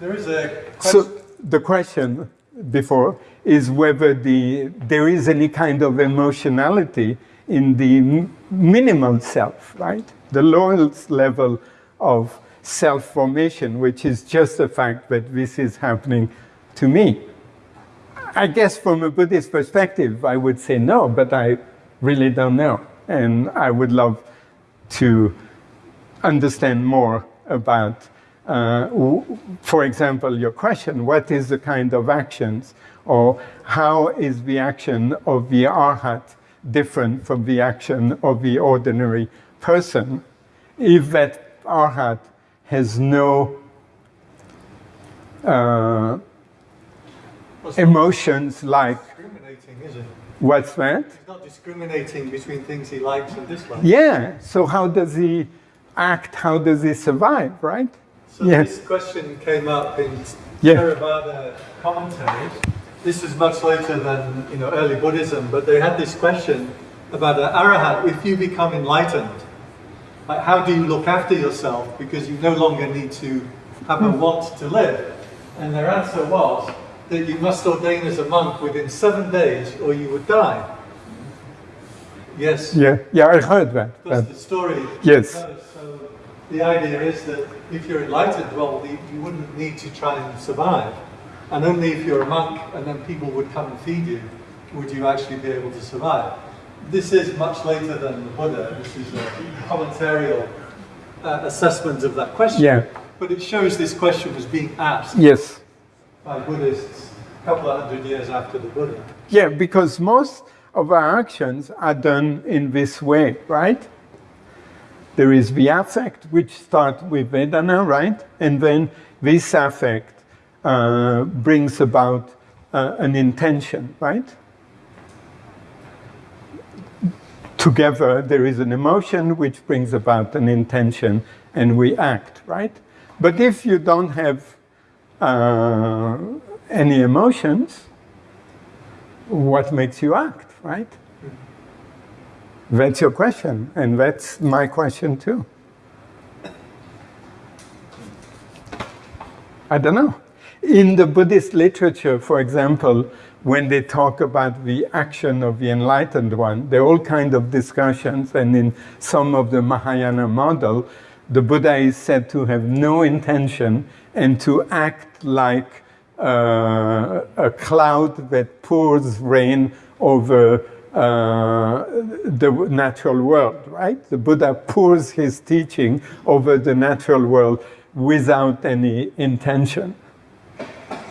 There is a question. So the question before is whether the, there is any kind of emotionality in the minimal self, right? The lowest level of self-formation, which is just the fact that this is happening to me. I guess from a Buddhist perspective, I would say no, but I really don't know. And I would love to understand more about, uh, for example, your question, what is the kind of actions or how is the action of the arhat different from the action of the ordinary person if that arhat has no uh, emotions like discriminating, is it? what's that? He's not discriminating between things he likes and dislikes. Yeah. So how does he act? How does he survive? Right? So Yes. this question came up in Yeah. Theravada commentaries. This is much later than you know early Buddhism, but they had this question about an arahat. If you become enlightened, like how do you look after yourself because you no longer need to have a hmm. want to live? And their answer was that you must ordain as a monk within seven days, or you would die. Yes. Yeah. Yeah. I heard that. That's That- the uh, story. Yes. So the idea is that if you're enlightened, well, you wouldn't need to try and survive. And only if you're a monk and then people would come and feed you, would you actually be able to survive. This is much later than the Buddha. This is a commentarial uh, assessment of that question. Yeah. But it shows this question was being asked Yes. by Buddhists a couple of hundred years after the Buddha. Yeah, because most of our actions are done in this way, right? There is the affect, which starts with Vedana, right? And then this affect uh, brings about uh, an intention, right? Together, there is an emotion which brings about an intention, and we act, right? But if you don't have uh, any emotions, what makes you act, right? That's your question, and that's my question too. I don't know. In the Buddhist literature, for example, when they talk about the action of the enlightened one, there are all kinds of discussions, and in some of the Mahayana model, the Buddha is said to have no intention and to act like uh, a cloud that pours rain over uh, the natural world, right? The Buddha pours his teaching over the natural world without any intention.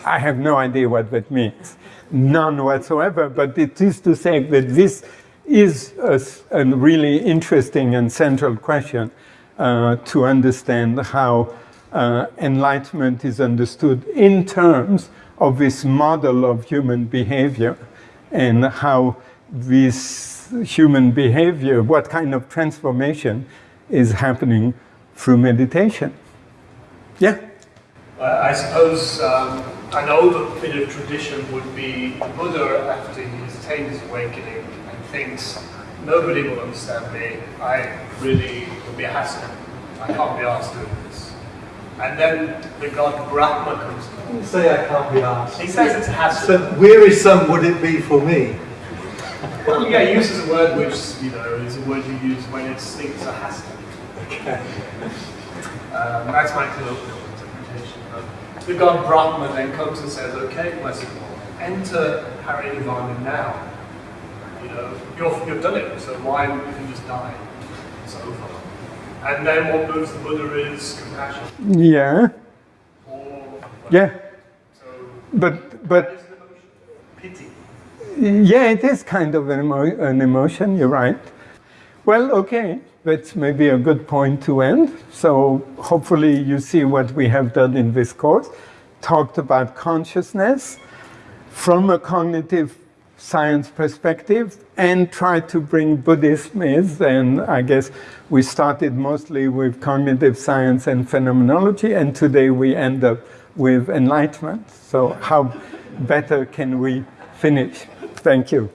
I have no idea what that means. None whatsoever, but it is to say that this is a, a really interesting and central question uh, to understand how uh, enlightenment is understood in terms of this model of human behavior and how this human behavior, what kind of transformation is happening through meditation. Yeah? I suppose um, an older bit of tradition would be the Buddha after he's attained his awakening and thinks, nobody will understand me, I really will be a hassle, I can't be asked doing this. And then the god Brahma comes along. You say I can't be asked. He says it's a hassle. So wearisome would it be for me? Well, yeah, he uses a word which, you know, is a word you use when it's things are hassle. Um, that's my colloquial the god Brahma then comes and says, okay, blessed one, enter Parinirvana now. You know, you're, you've done it, so why would you just die? It's over. And then what moves the Buddha is compassion. Yeah, Or, yeah. so, But, but what is the emotion? Pity. Yeah, it is kind of an, emo- an emotion, you're right. Well, okay, that's maybe a good point to end. So, hopefully, you see what we have done in this course. Talked about consciousness from a cognitive science perspective and tried to bring Buddhism is. And I guess we started mostly with cognitive science and phenomenology, and today we end up with enlightenment. So, how better can we finish? Thank you.